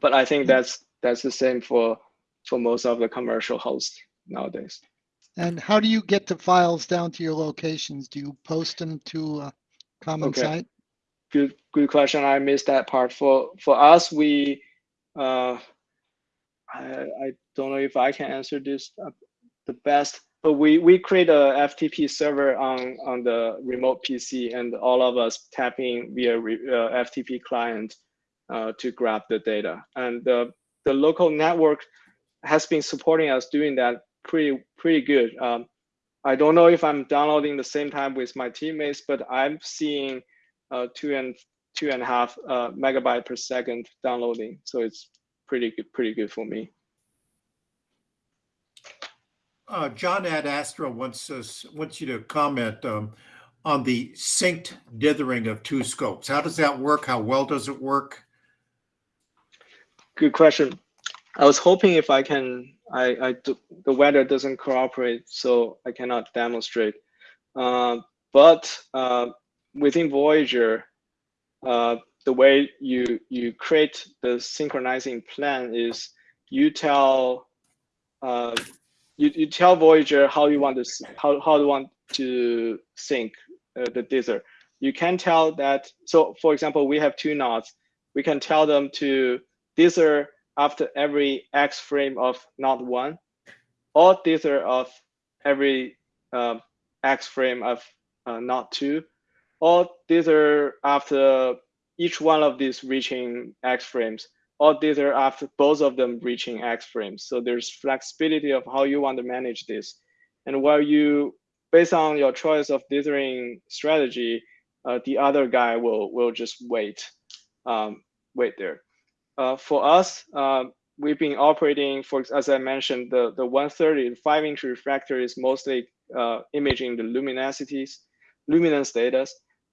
But I think that's, that's the same for, for most of the commercial hosts nowadays. And how do you get the files down to your locations? Do you post them to a common Okay. site? good good question i missed that part for for us we uh i i don't know if i can answer this uh, the best but we we create a ftp server on on the remote pc and all of us tap in via re, uh, ftp client uh, to grab the data and the the local network has been supporting us doing that pretty pretty good um, i don't know if i'm downloading the same time with my teammates but i'm seeing uh, two and two and a half uh, megabyte per second downloading. So it's pretty good, pretty good for me. Uh, John at Astra wants us, wants you to comment um, on the synced dithering of two scopes. How does that work? How well does it work? Good question. I was hoping if I can, I, I do, the weather doesn't cooperate, so I cannot demonstrate. Uh, but uh, within Voyager, uh, the way you you create the synchronizing plan is you tell uh, you, you tell Voyager how you want to how how you want to sync uh, the dither. You can tell that. So, for example, we have two nodes. We can tell them to dither after every x frame of node one, or are of every uh, x frame of uh, node two, or are after each one of these reaching x frames, or are after both of them reaching x frames. So there's flexibility of how you want to manage this. And while you, based on your choice of dithering strategy, uh, the other guy will will just wait, um, wait there. Uh, for us, uh, we've been operating for, as I mentioned, the the 130 five inch refractor is mostly uh, imaging the luminosities, luminance data,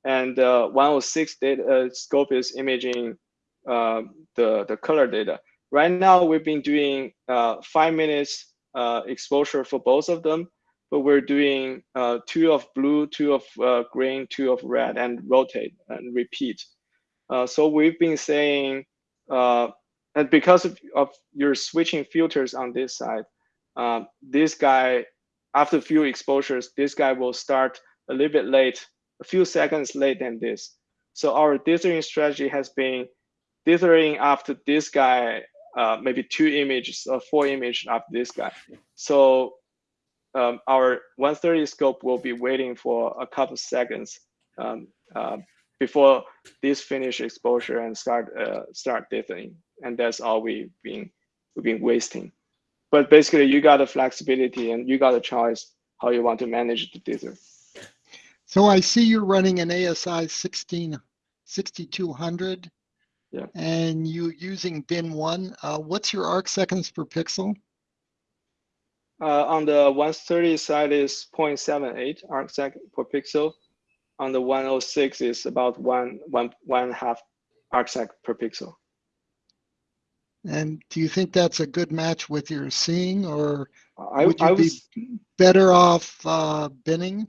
and uh, 106 data scope is imaging the the color data. Right now, we've been doing five minutes exposure for both of them, but we're doing uh, two of blue, two of uh, green, two of red, and rotate and repeat. Uh, so we've been saying, uh, and because of, of your switching filters on this side, uh, this guy, after a few exposures, this guy will start a little bit late, a few seconds late than this. So our dithering strategy has been dithering after this guy, uh, maybe two images or four images after this guy. So um, our 130 scope will be waiting for a couple seconds um, uh, before this finish exposure and start uh, start dithering, and that's all we've been we've been wasting. But basically, you got the flexibility and you got a choice how you want to manage the dither. So I see you're running an ASI 16, 6200. Yeah. And you using bin one. Uh, what's your arc seconds per pixel? Uh, on the 130 side is 0.78 arc second per pixel. On the 106 is about one, one, one and a half arc second per pixel. And do you think that's a good match with your seeing, or I, would you I be better off uh, binning?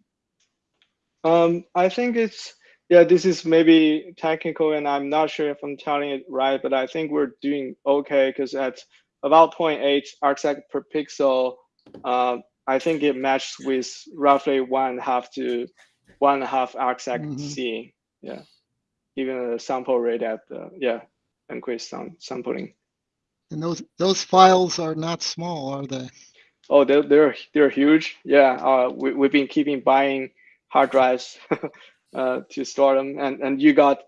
um, I think it's, yeah, this is maybe technical and I'm not sure if I'm telling it right, but I think we're doing okay because at about 0.8 arcsec per pixel, uh, I think it matches with roughly one half to one and a half arc second Mhm. seeing. Yeah, even the sample rate at the yeah increased sam sampling. And those those files are not small, are they? Oh, they're they're they're huge. Yeah, uh, we we've been keeping buying hard drives uh, to store them, and and you got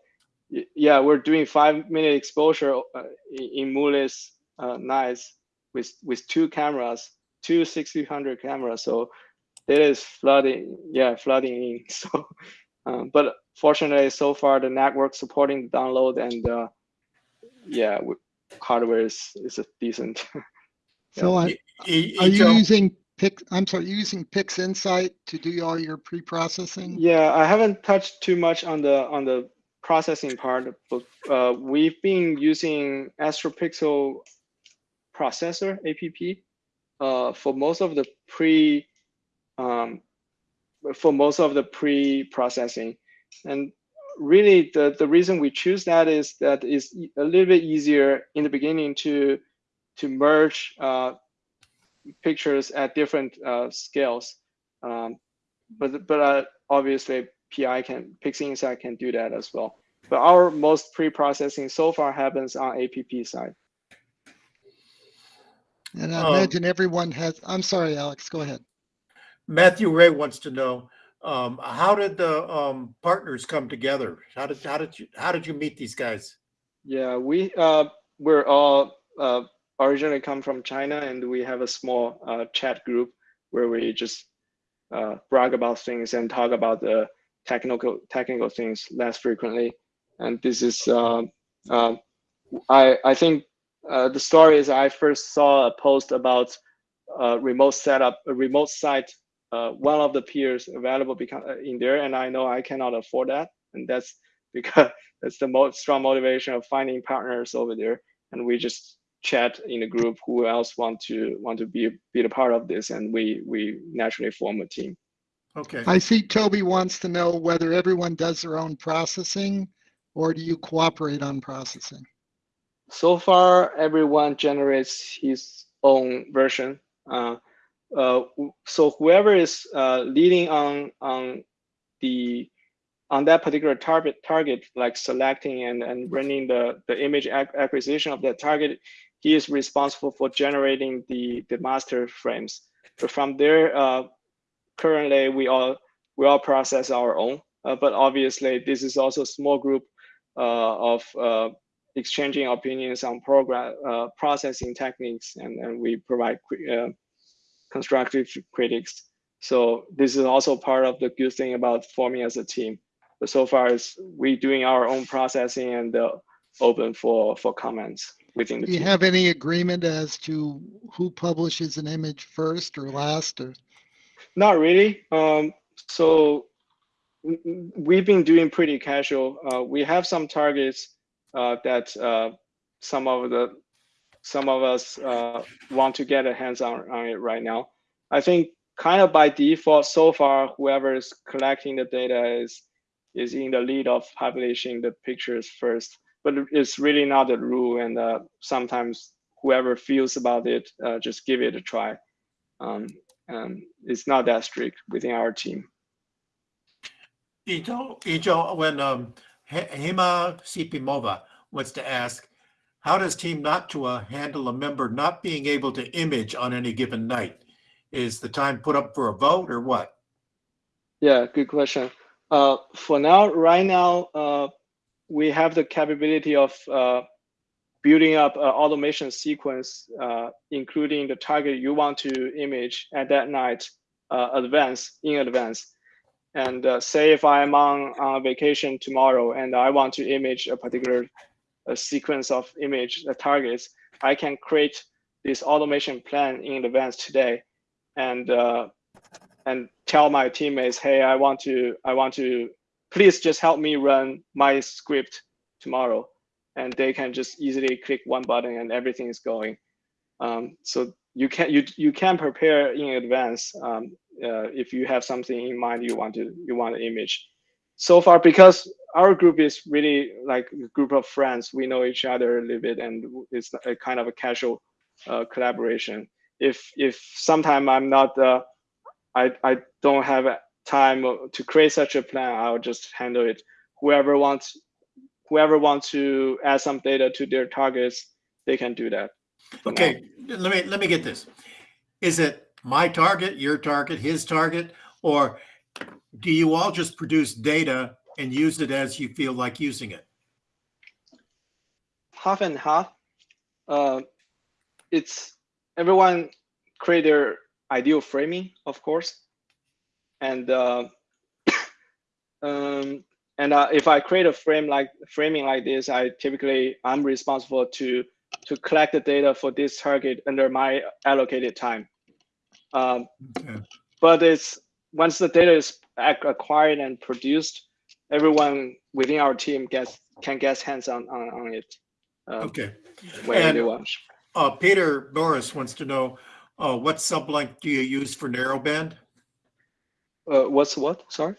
yeah, we're doing five minute exposure uh, in, Mulis uh, nice with with two cameras, two 1600 cameras. So it is flooding, yeah, flooding in. So, um, but fortunately, so far the network supporting the download and uh, yeah, w- hardware is is a decent. So I, E- e- are you using Pix? I'm sorry, using PixInsight to do all your pre-processing? Yeah, I haven't touched too much on the on the processing part, but uh, we've been using AstroPixel processor app uh, for most of the pre um, for most of the pre-processing, and really the the reason we choose that is that is a little bit easier in the beginning to to merge uh, pictures at different uh, scales. Um, but but uh, obviously PI can PixInsight can do that as well. But our most pre-processing so far happens on APP side. And I Um, imagine everyone has, I'm sorry, Alex, go ahead. Matthew Ray wants to know, um, how did the, um, partners come together? How did, how did you, how did you meet these guys? Yeah, we uh, we're all uh, originally come from China, and we have a small uh, chat group where we just uh, brag about things and talk about the technical technical things less frequently. And this is uh, uh, I I think the story is I first saw a post about remote setup, a remote site. Uh, one of the peers available become uh, in there, and I know I cannot afford that, and that's because that's the most strong motivation of finding partners over there. And we just chat in the group who else want to want to be be a part of this, and we we naturally form a team. Okay. I see Toby wants to know whether everyone does their own processing or do you cooperate on processing? So far, everyone generates his own version. Uh, w- so whoever is uh, leading on on the on that particular target target, like selecting and, and running the, the image acquisition of that target, he is responsible for generating the, the master frames. But from there, uh, currently we all we all process our own. Uh, but obviously, this is also a small group uh, of uh, exchanging opinions on program uh, processing techniques, and, and we provide uh, constructive critics. So this is also part of the good thing about forming as a team. But so far, is we doing our own processing and uh, open for for comments within the team. Do you team. have any agreement as to who publishes an image first or last or? Not really. Um, so we've been doing pretty casual. Uh, we have some targets uh, that uh, some of the some of us uh, want to get a hands on, on it right now. I think kind of by default so far, whoever is collecting the data is is in the lead of publishing the pictures first. But it's really not a rule, and uh, sometimes whoever feels about it, uh, just give it a try. Um, and it's not that strict within our team. Ito, Ijo, when um, Hema Sipimova wants to ask, how does Team Noctua handle a member not being able to image on any given night? Is the time put up for a vote or what? Yeah, good question. Uh, for now, right now, uh, we have the capability of uh, building up an automation sequence, uh, including the target you want to image at that night, uh, advance in advance. And uh, say if I'm on, on vacation tomorrow and I want to image a particular a sequence of image targets, I can create this automation plan in advance today, and uh, and tell my teammates, hey, I want to, I want to, please just help me run my script tomorrow, and they can just easily click one button and everything is going. Um, so you can you you can prepare in advance um, uh, if you have something in mind you want to you want to image. So far, because our group is really like a group of friends, we know each other a little bit, and it's a kind of a casual uh, collaboration. If if sometime I'm not uh, I, I don't have time to create such a plan. I'll just handle it. Whoever wants, whoever wants to add some data to their targets, they can do that. for now. Okay, let me, let me get this. Is it my target, your target, his target? Or do you all just produce data and use it as you feel like using it? half and half. Uh, it's everyone create their ideal framing, of course, and uh, um, and uh, if I create a frame like framing like this, I typically I'm responsible to to collect the data for this target under my allocated time. Um, Okay. but it's once the data is acquired and produced, everyone within our team gets can get hands on on, on it. Uh, Okay. whenever they want. Uh, Peter Norris wants to know, uh, what sublength do you use for narrowband? Uh, what's what? Sorry.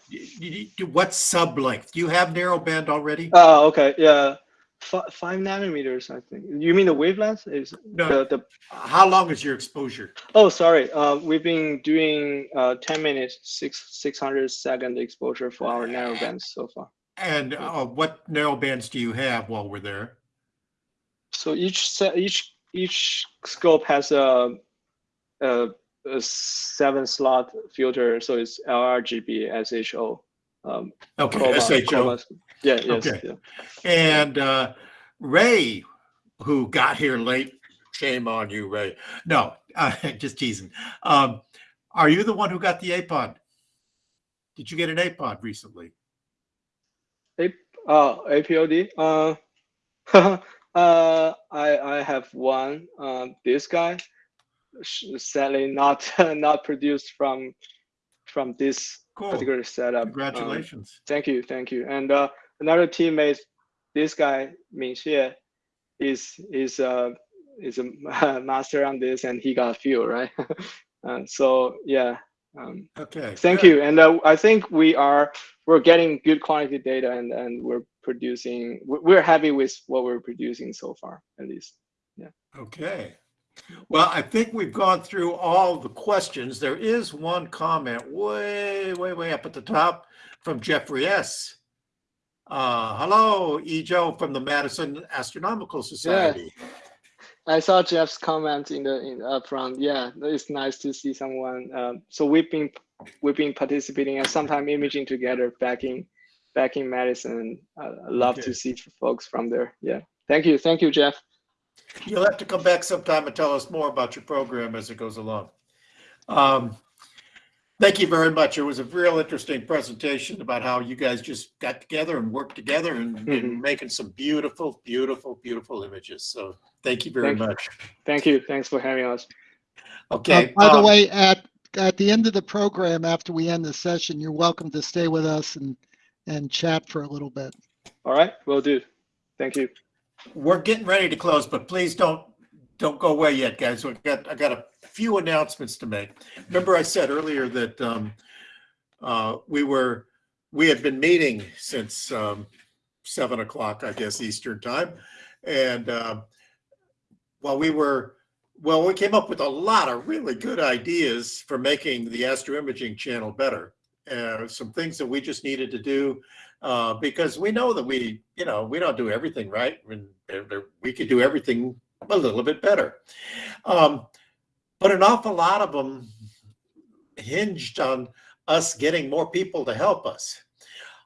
What sublength? Do you have narrowband already? Oh, okay. Yeah, five nanometers. I think. You mean the wavelength? Is No. the the? How long is your exposure? Oh, sorry. Uh, we've been doing uh 10 minutes, six 600 second exposure for our narrow bands so far. And uh, what narrowbands do you have while we're there? So each set, each each scope has a, a, a seven slot filter. So it's LRGB, SHO. Um, Okay, SHO. Yeah. Yes. Okay. Yeah. And uh, Ray, who got here late, shame on you, Ray. No, uh, just teasing. Um, are you the one who got the APOD? Did you get an APOD recently? A Uh, APOD. Uh, uh, I I have one. Um, this guy, sadly not not produced from from this Cool. particular setup. Um, Congratulations. thank you, thank you. And uh, another teammate, this guy Ming Xie, is is uh is a master on this, and he got a few right. uh, so yeah, um, Okay. thank good. you. And uh, I think we are we're getting good quality data, and and we're producing. We're happy with what we're producing so far, at least. Yeah. Okay. Well, I think we've gone through all the questions. There is one comment way, way, way up at the top from Jeffrey S. Uh, hello, Ejo from the Madison Astronomical Society. I saw Jeff's comment in the in up front. Yeah, it's nice to see someone. Um, so we've been we've been participating and sometime imaging together back in back in Madison. Uh, I love Okay. to see folks from there. Yeah, thank you, thank you, Jeff. You'll have to come back sometime and tell us more about your program as it goes along. Um, Thank you very much. It was a real interesting presentation about how you guys just got together and worked together and and Mhm. making some beautiful, beautiful, beautiful images. So thank you very Thank you. much. Thank you. Thanks for having us. Uh, Okay. By the um, way, at, at the end of the program, after we end the session, you're welcome to stay with us and, and chat for a little bit. All right, will do. Thank you. We're getting ready to close, but please don't, don't go away yet, guys. We got, I got a few announcements to make. Remember I said earlier that, um, uh, we were, we had been meeting since, um, seven o'clock, I guess, Eastern time. And, um, while we were, well, we came up with a lot of really good ideas for making the Astro Imaging channel better. Uh, some things that we just needed to do, uh, because we know that we, you know, we don't do everything right. We could do everything a little bit better. Um, but an awful lot of them hinged on us getting more people to help us.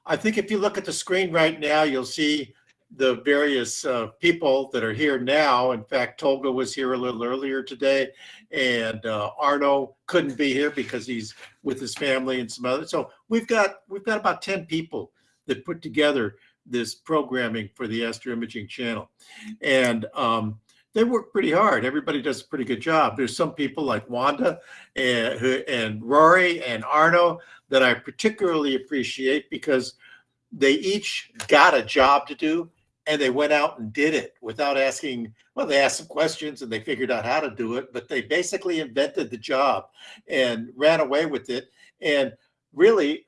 I think if you look at the screen right now, you'll see the various uh, people that are here now. In fact, Tolga was here a little earlier today, and uh, Arno couldn't be here because he's with his family and some other. So we've got we've got about ten people that put together this programming for the Astro Imaging channel, and um, they work pretty hard. Everybody does a pretty good job. There's some people like Wanda and, and Rory and Arno that I particularly appreciate because they each got a job to do and they went out and did it without asking. Well, they asked some questions and they figured out how to do it, but they basically invented the job and ran away with it. And really,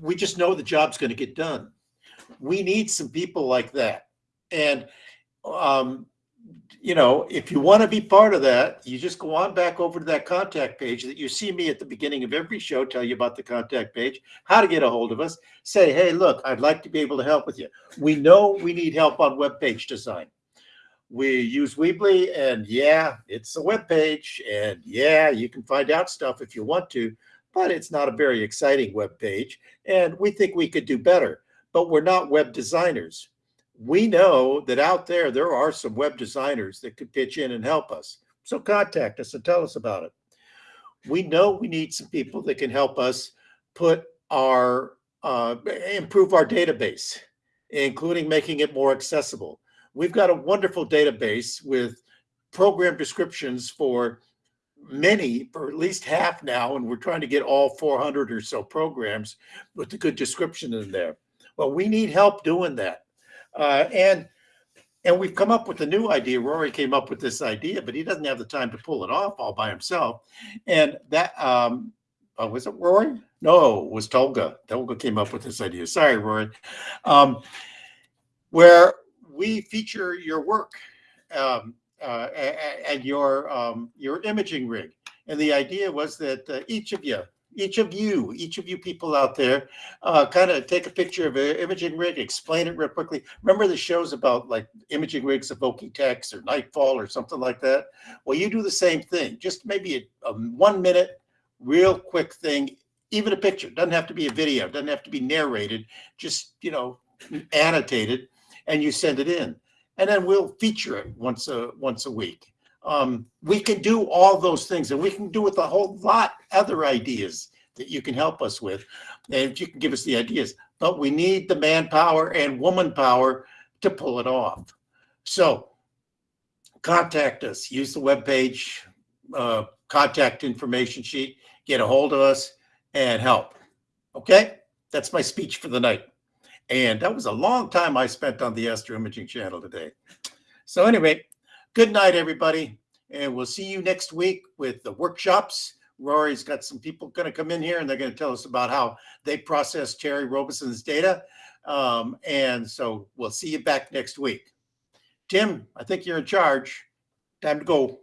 we just know the job's going to get done. We need some people like that. And um, you know, if you want to be part of that, you just go on back over to that contact page that you see me at the beginning of every show, tell you about the contact page, how to get a hold of us. Say, hey, look, I'd like to be able to help with you. We know we need help on web page design. We use Weebly, and yeah, it's a web page, and yeah, you can find out stuff if you want to, but it's not a very exciting web page, and we think we could do better. But we're not web designers we know that out there there are some web designers that could pitch in and help us. So contact us and tell us about it. We know we need some people that can help us put our uh, improve our database, including making it more accessible. We've got a wonderful database with program descriptions for many, for at least half now, and we're trying to get all 400 or so programs with a good description in there. Well, we need help doing that. Uh, and and we've come up with a new idea. Rory came up with this idea, but he doesn't have the time to pull it off all by himself. And that um, oh, was it Rory? No, it was Tolga. Tolga came up with this idea. Sorry, Rory. Um, where we feature your work um, uh, and your um, your imaging rig. And the idea was that uh, each of you, each of you, each of you people out there, uh, kind of take a picture of an imaging rig, explain it real quickly. Remember the shows about like imaging rigs evoking text or nightfall or something like that? Well, you do the same thing. Just maybe a, a one minute, real quick thing, even a picture. Doesn't have to be a video. Doesn't have to be narrated. Just you know, annotated, and you send it in, and then we'll feature it once a once a week. Um, we can do all those things, and we can do with a whole lot other ideas that you can help us with, and you can give us the ideas. But we need the manpower and woman power to pull it off. So contact us. Use the webpage, uh, contact information sheet. Get a hold of us and help. Okay, that's my speech for the night. And that was a long time I spent on the Astro Imaging channel today. So anyway, good night, everybody. And we'll see you next week with the workshops. Rory's got some people going to come in here and they're going to tell us about how they process Terry Robison's data. Um, and so we'll see you back next week. Tim, I think you're in charge. Time to go.